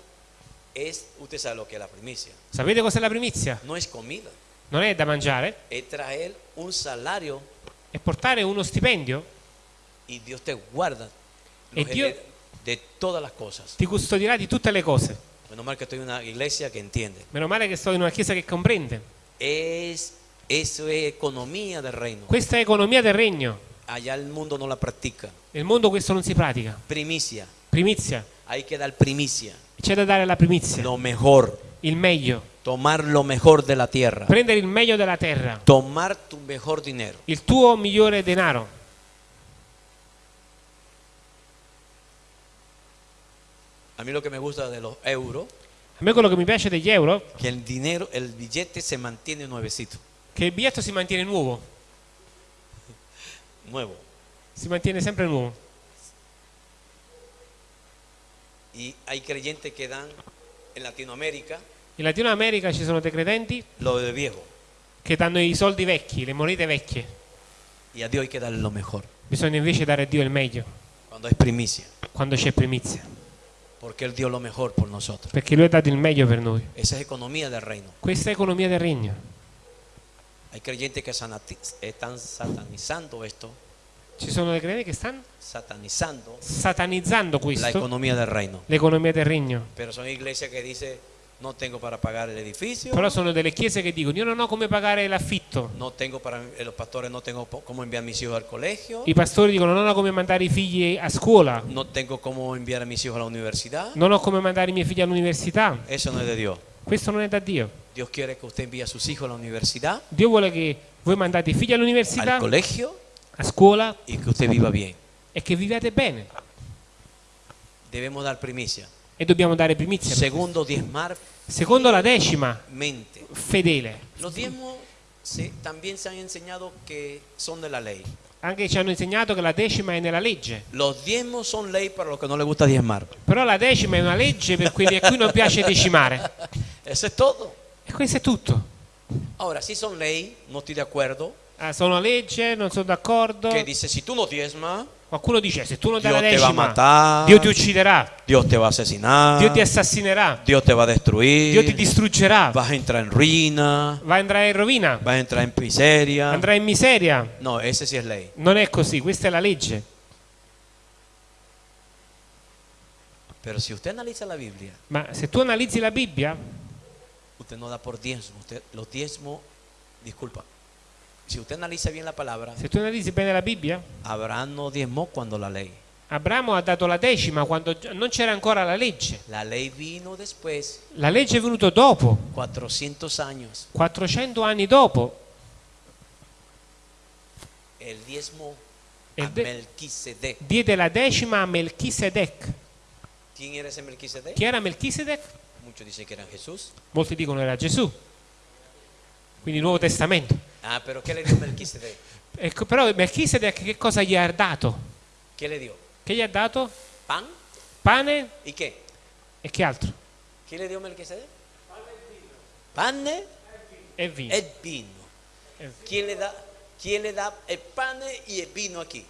es, usted sabe lo que es la primicia. Sapete cos'è la primizia? No es comida, Non è da mangiare, es traer un salario è portare uno stipendio, y Dios te guarda Dios- hered- de todas las cosas. ti custodirà di tutte le cose. Menos mal que estoy en una iglesia que entiende. Meno male che sto in una chiesa che comprende. Es, eso es economía del reino. Questa è economia del regno. Allá el mundo no la practica. Nel mondo questo non si pratica. Primicia. Primizia. Hay que dar primicia. C'è da dare la primizia, Lo mejor. il meglio. Tomar lo mejor de la tierra. Prendere il meglio della terra, Tomar tu mejor dinero. il tuo migliore denaro. A mí lo que me gusta de los euros, A me quello che mi piace degli euro que el dinero, el billete se mantiene nuevecito, che il biglietto si mantiene nuovo, nuevo. si mantiene sempre nuovo. Y hay creyentes que dan en Latinoamérica In Latino America ci sono dei credenti lo de viejo. che danno i soldi vecchi, le monete vecchie. Y a Dios hay que darle lo mejor. Bisogna invece dare a Dio il meglio Cuando es primicia. quando c'è primizia, Porque Él dio lo mejor por nosotros. perché Lui ha dato il meglio per noi. Esa es economía del reino. Questa è economia del regno. Hay creyentes que están satanizando esto, Ci sono dei credenti che stanno satanizando satanizzando la questo, economía del reino. l'economia del regno. Pero son iglesias que dicen, no tengo para pagar el edificio, Però sono delle chiese che dicono io non ho come pagare l'affitto. no tengo para, eh, los pastores no tengo cómo enviar mis hijos al colegio, I pastori dicono non ho come mandare i figli a scuola, no tengo cómo enviar a mis hijos a la universidad. non ho come mandare i miei figli all'università. Eso no es de Dios. Questo non è da Dio. Dios quiere que usted envíe a sus hijos a la universidad, Dio vuole che voi mandate i figli all'università, al colegio a scuola y que usted viva bien. e che viviate bene. Debemos dar primicia. E dobbiamo dare primizia. Segundo, diezmar Secondo la decima, mente. fedele. Los diezmos se- también se han enseñado que son de la ley. Anche ci hanno insegnato che la decima è nella legge. Los diezmos son ley para los que no les gusta diezmar. Però la decima è una legge per quelli a cui non piace decimare. Eso es todo. E questo è tutto. Ahora, si son ley, no estoy de acuerdo. Ah, sono legge, non sono d'accordo. Que dice, si tú no diezmas, Qualcuno dice se tu non dai la Dio va a decima, matar. Dio ti ucciderà, Dios te va a asesinar, Dio ti assassinerà, Dios te va a destruir, Dio ti distruggerà, vas a entrar en ruina, va andrai in rovina, vas a entrar en miseria. andrai in miseria. No, ese sí es ley. Non è così, questa è la legge. Pero si usted analiza la Biblia, Ma se tu analizzi la Bibbia, usted no da por diezmo. Usted, los diezmos, disculpa. Si usted analiza bien la palabra, se tu analizzi bene la Bibbia, Abraham no diezmó cuando la ley. Abramo ha dato la decima quando non c'era ancora la legge. La después, La legge è venuta dopo, 400 años. 400 anni dopo. El diezmo a de- Melquisedec. Diede la decima a Melchisedec. Chi era Melchisedec? Molti dicono era Gesù. Quindi Nuovo Testamento. Ah, pero ¿qué le dio Melquisedec? Ecco, però Melchisedec che cosa gli ha dato? ¿Qué le dio? Che gli ha dato? ¿Pan? Pane ¿Y qué? e che altro? ¿Qué le dio Melquisedec? Pan E vino. e vino. E- ¿Quién le da, quién le da el pan y el vino aquí?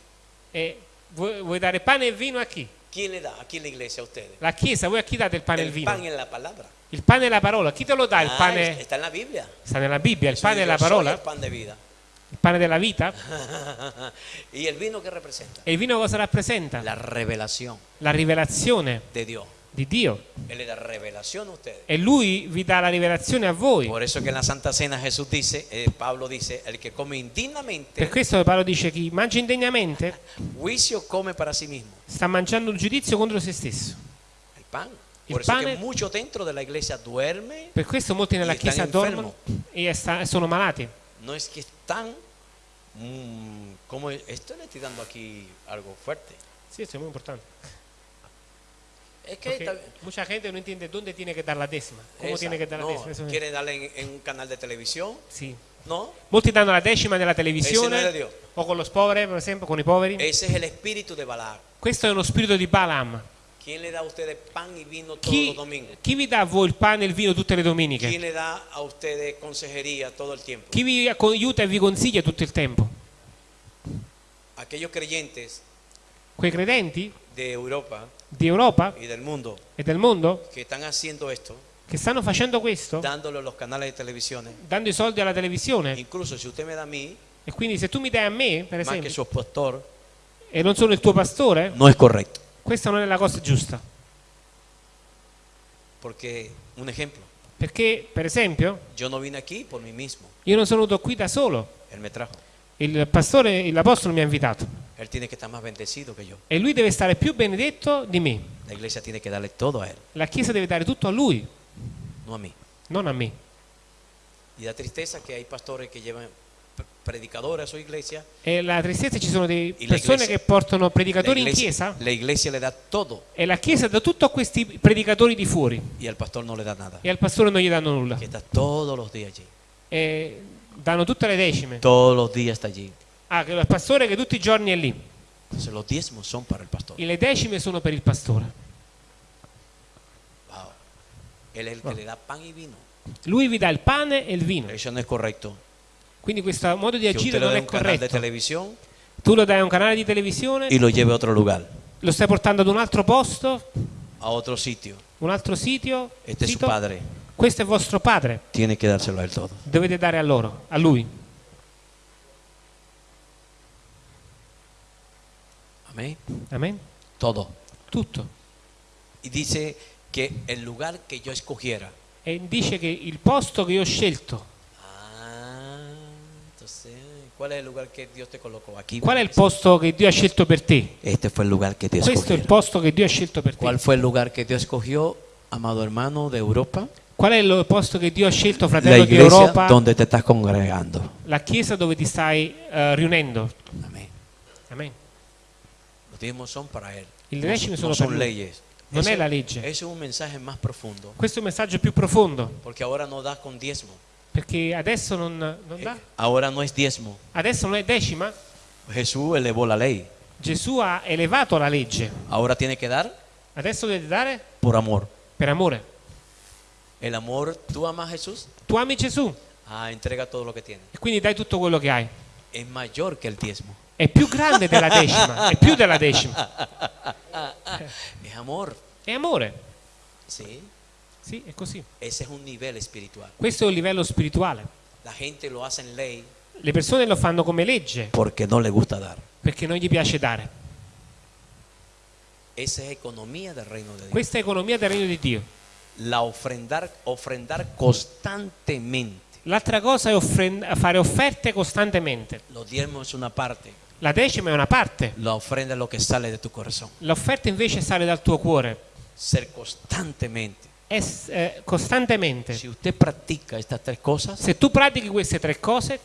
E vuoi, vuoi dare pane e vino a chi? ¿Quién le da aquí en la iglesia a ustedes? La Chiesa, voi a chi date il pane e il El vino? pan es la palabra. Il pane è la parola. Chi te lo dà il Ah, pane? Está en la Biblia. Sta nella Bibbia, il Jesús pane dijo, la "Soy parola, el pan de vida. il pane della vita. ¿Y el vino qué representa? E il vino cosa rappresenta? La revelación La rivelazione de Dios. Di Dio. Él le da revelación a ustedes. E Lui vi dà la rivelazione a voi. Por eso que en la Santa Cena Jesús dice, eh, Pablo dice, el que come Per indignamente, questo Paolo dice chi mangia indegnamente juicio come para sí mismo. sta mangiando un giudizio contro se stesso. El pan. Il Por pane- duermen. Per questo molti nella stanno Chiesa dormono e sono malati. No es que están Mm, ¿cómo es? Esto le estoy dando aquí algo fuerte. Sí, esto es muy importante. Es que está- mucha gente no entiende dónde tiene que dar la décima. ¿Cómo esa- tiene que dar la no, décima? Eso- quiere darle en, en un canal de televisión, Sì. ¿no? Molti danno la decima nella no televisione era Dio. o con lo poveri, per esempio, con i poveri. Ese es el espíritu de Balaam. Questo è uno spirito di Balaam. ¿Quién le da a ustedes pan y vino todos Chi, los domingos? chi vi dà a voi il pane e il vino tutte le ¿Quién domeniche? le da a ustedes consejería todo el tiempo? Chi vi aiuta e vi consiglia tutto il tempo? Aquellos creyentes Quei credenti de Europa di Europa y del mundo e del mondo que están haciendo esto, che stanno facendo questo, dándolo a los canales de televisión. dando i soldi alla televisione. Incluso si usted me da a mí, E quindi se tu mi dai a me, per esempio, su pastor, e non sono il tuo pastore, no es correcto. questa non è la cosa giusta. Porque, un ejemplo, Perché, per esempio, io non sono venuto qui da solo. Me. Il pastore, l'apostolo mi ha invitato. E lui deve stare più benedetto di me. La La Chiesa deve dare tutto a lui, no a mí. non a me. Y da tristeza que hay pastores que llevan predicadores a su iglesia. E la tristezza ci sono delle E la persone che portano La predicatori in iglesia, chiesa la iglesia le da todo e la Chiesa dà tutto a questi predicatori di fuori y al pastor no le da nada. e al pastore non gli danno nulla. Que está todos los días allí. E danno tutte le decime. Todos los días está allí. Ah, il pastore che tutti i giorni è lì. Los diezmos son para el pastor. E le decime sono per il pastore. Wow. Él es el que le da pan y vino. Lui vi dà il pane e il vino. Eso no es correcto. Quindi questo modo di agire non è corretto. Tu lo dai a un canale di televisione, y lo lleve a otro lugar, lo stai portando ad un altro posto, a otro sitio. un altro sitio. Este es su sito. padre. Questo è vostro padre. Tiene que dárselo a él todo. Dovete dare a loro, a lui. Amén. Amen. Todo. Tutto. Y dice que el lugar que yo escogiera. E dice che il posto che io ho scelto, Ah, entonces, ¿cuál es el lugar que Dios te colocó aquí? qual è il posto che Dio ha scelto per te? Este fue el lugar que Dios Questo è il posto che Dio ha scelto per te. ¿Cuál fue el lugar que Dios escogió, amado hermano de Europa? Qual è il posto che Dio ha scelto, fratello di Europa? donde te estás congregando. La chiesa dove ti stai eh, riunendo. Amen. Los diezmos son para Él. Il No, decimo no sono son per leyes. Non Ese- è la legge. Ese es un mensaje más profundo. Questo è un messaggio più profondo, Porque ahora no das con diezmo. perché adesso non, non Eh, dà. Ahora no es diezmo. Adesso non è decima. Jesús elevó la ley. Gesù ha elevato la legge. Ahora tiene que dar Adesso dovete dare por amor. per amore. El amor, ¿tú amas a Jesús? Tu ami Gesù Ah, entrega todo lo que tienes. e quindi dai tutto quello che hai. Es mayor que el diezmo. È più grande della decima, è più della decima. Es amor. È amore. Sí. Sì, è così. Ese es un nivel espiritual. Questo è un livello spirituale. La gente lo hace en ley Le persone lo fanno come legge porque no le gusta dar. perché non gli piace dare. Esa es economía del reino de Dios. Questa è economia del regno di Dio. La ofrendar, ofrendar constantemente. L'altra cosa è fare offerte costantemente. Los diezmos es una parte. La decima è una parte, La ofrenda es lo que sale de tu corazón. l'offerta invece sale dal tuo cuore. Ser constantemente. È s- eh, costantemente. Si usted practica estas tres cosas Se tu pratichi queste tre cose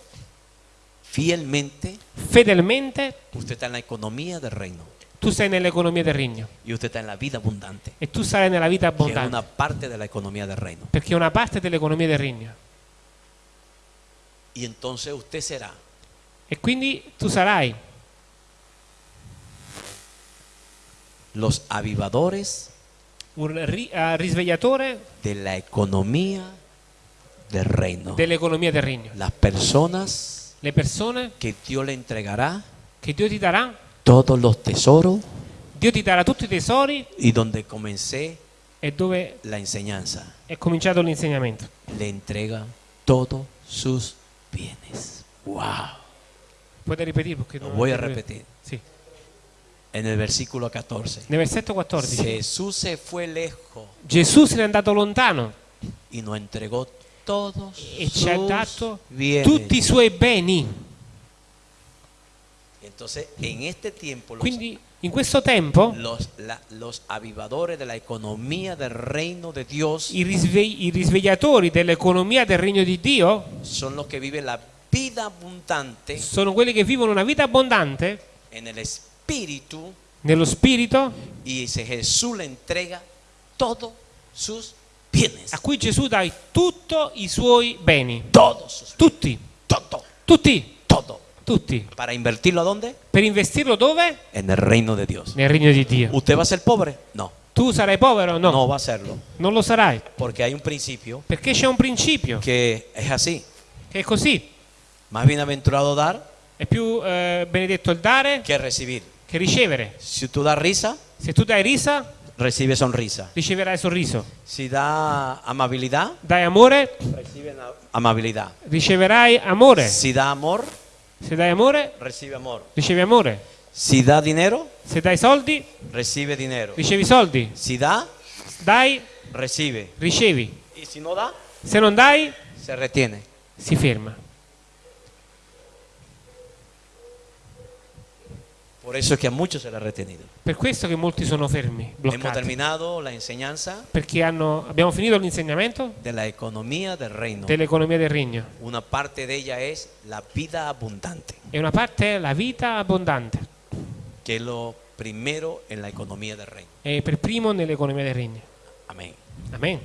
fielmente, fedelmente, usted está en la economía del reino. Tu sei nell'economia del regno Y usted está en la vida abundante. e tu sarai nella vita Que es abbondante, una parte de la economía del reino. perché è una parte dell'economia del regno. Y entonces usted será E quindi tu sarai los avivadores un ri- eh, risvegliatore de la economía del reino. dell'economia del regno. Las personas Le persone que Dios le entregará che Dio ti darà, todos los tesoros Dio ti darà tutti i tesori y donde comencé e dove la enseñanza, è cominciato l'insegnamento. le entrega todos sus bienes. Wow. Puoi ripetere perché Lo non- voy a repetir. Sì. En el versículo 14. Nel versetto 14 Jesús se fue lejos Gesù se n'è andato lontano y nos entregó todos e ci ha sus dato bienes. tutti i suoi beni. Entonces, en este tiempo, los, Quindi in questo tempo los, la- los avivadores de la economía del reino de Dios i, risve- i risvegliatori dell'economia del regno di Dio son los que viven la vida abundante sono quelli che vivono una vita abbondante en el espíritu nello spirito y se Jesús le entrega todos sus bienes. a cui Gesù dà tutto i suoi beni. Todos sus Tutti, todo, tutti, todo. Tutti. ¿Para invertirlo a dónde? Per investirlo dove? En el reino de Dios. Nel regno di Dio. ¿Usted va a ser pobre? No, Tu sarai povero? No, no va a serlo. non lo sarai. Porque hay un principio Perché c'è un principio que es así. che è così. Más bienaventurado dar È più eh, benedetto il dare que recibir. che ricevere. Si tú das risa, Se tu dai risa, recibe sonrisa. riceverai sorriso. Si da amabilidad, Dai amore, recibe amabilidad. riceverai amore. Si da amor, Se dai amore, recibe amor. ricevi amore. Si da dinero, Se dai soldi, recibe dinero. ricevi soldi. Si da, Dai, recibe. ricevi. Y si no da, Se non dai, se retiene. si ferma. Por eso es que a muchos se le ha retenido. Per questo che molti sono fermi, Hemos bloccati. terminado la enseñanza Perché hanno- abbiamo finito l'insegnamento de la economía del reino. dell'economia del regno. Una parte de ella es la vida abundante, E una parte è la vita abbondante. que es lo primero en la economía del reino. È per primo nell'economia del regno. Amén. Amen.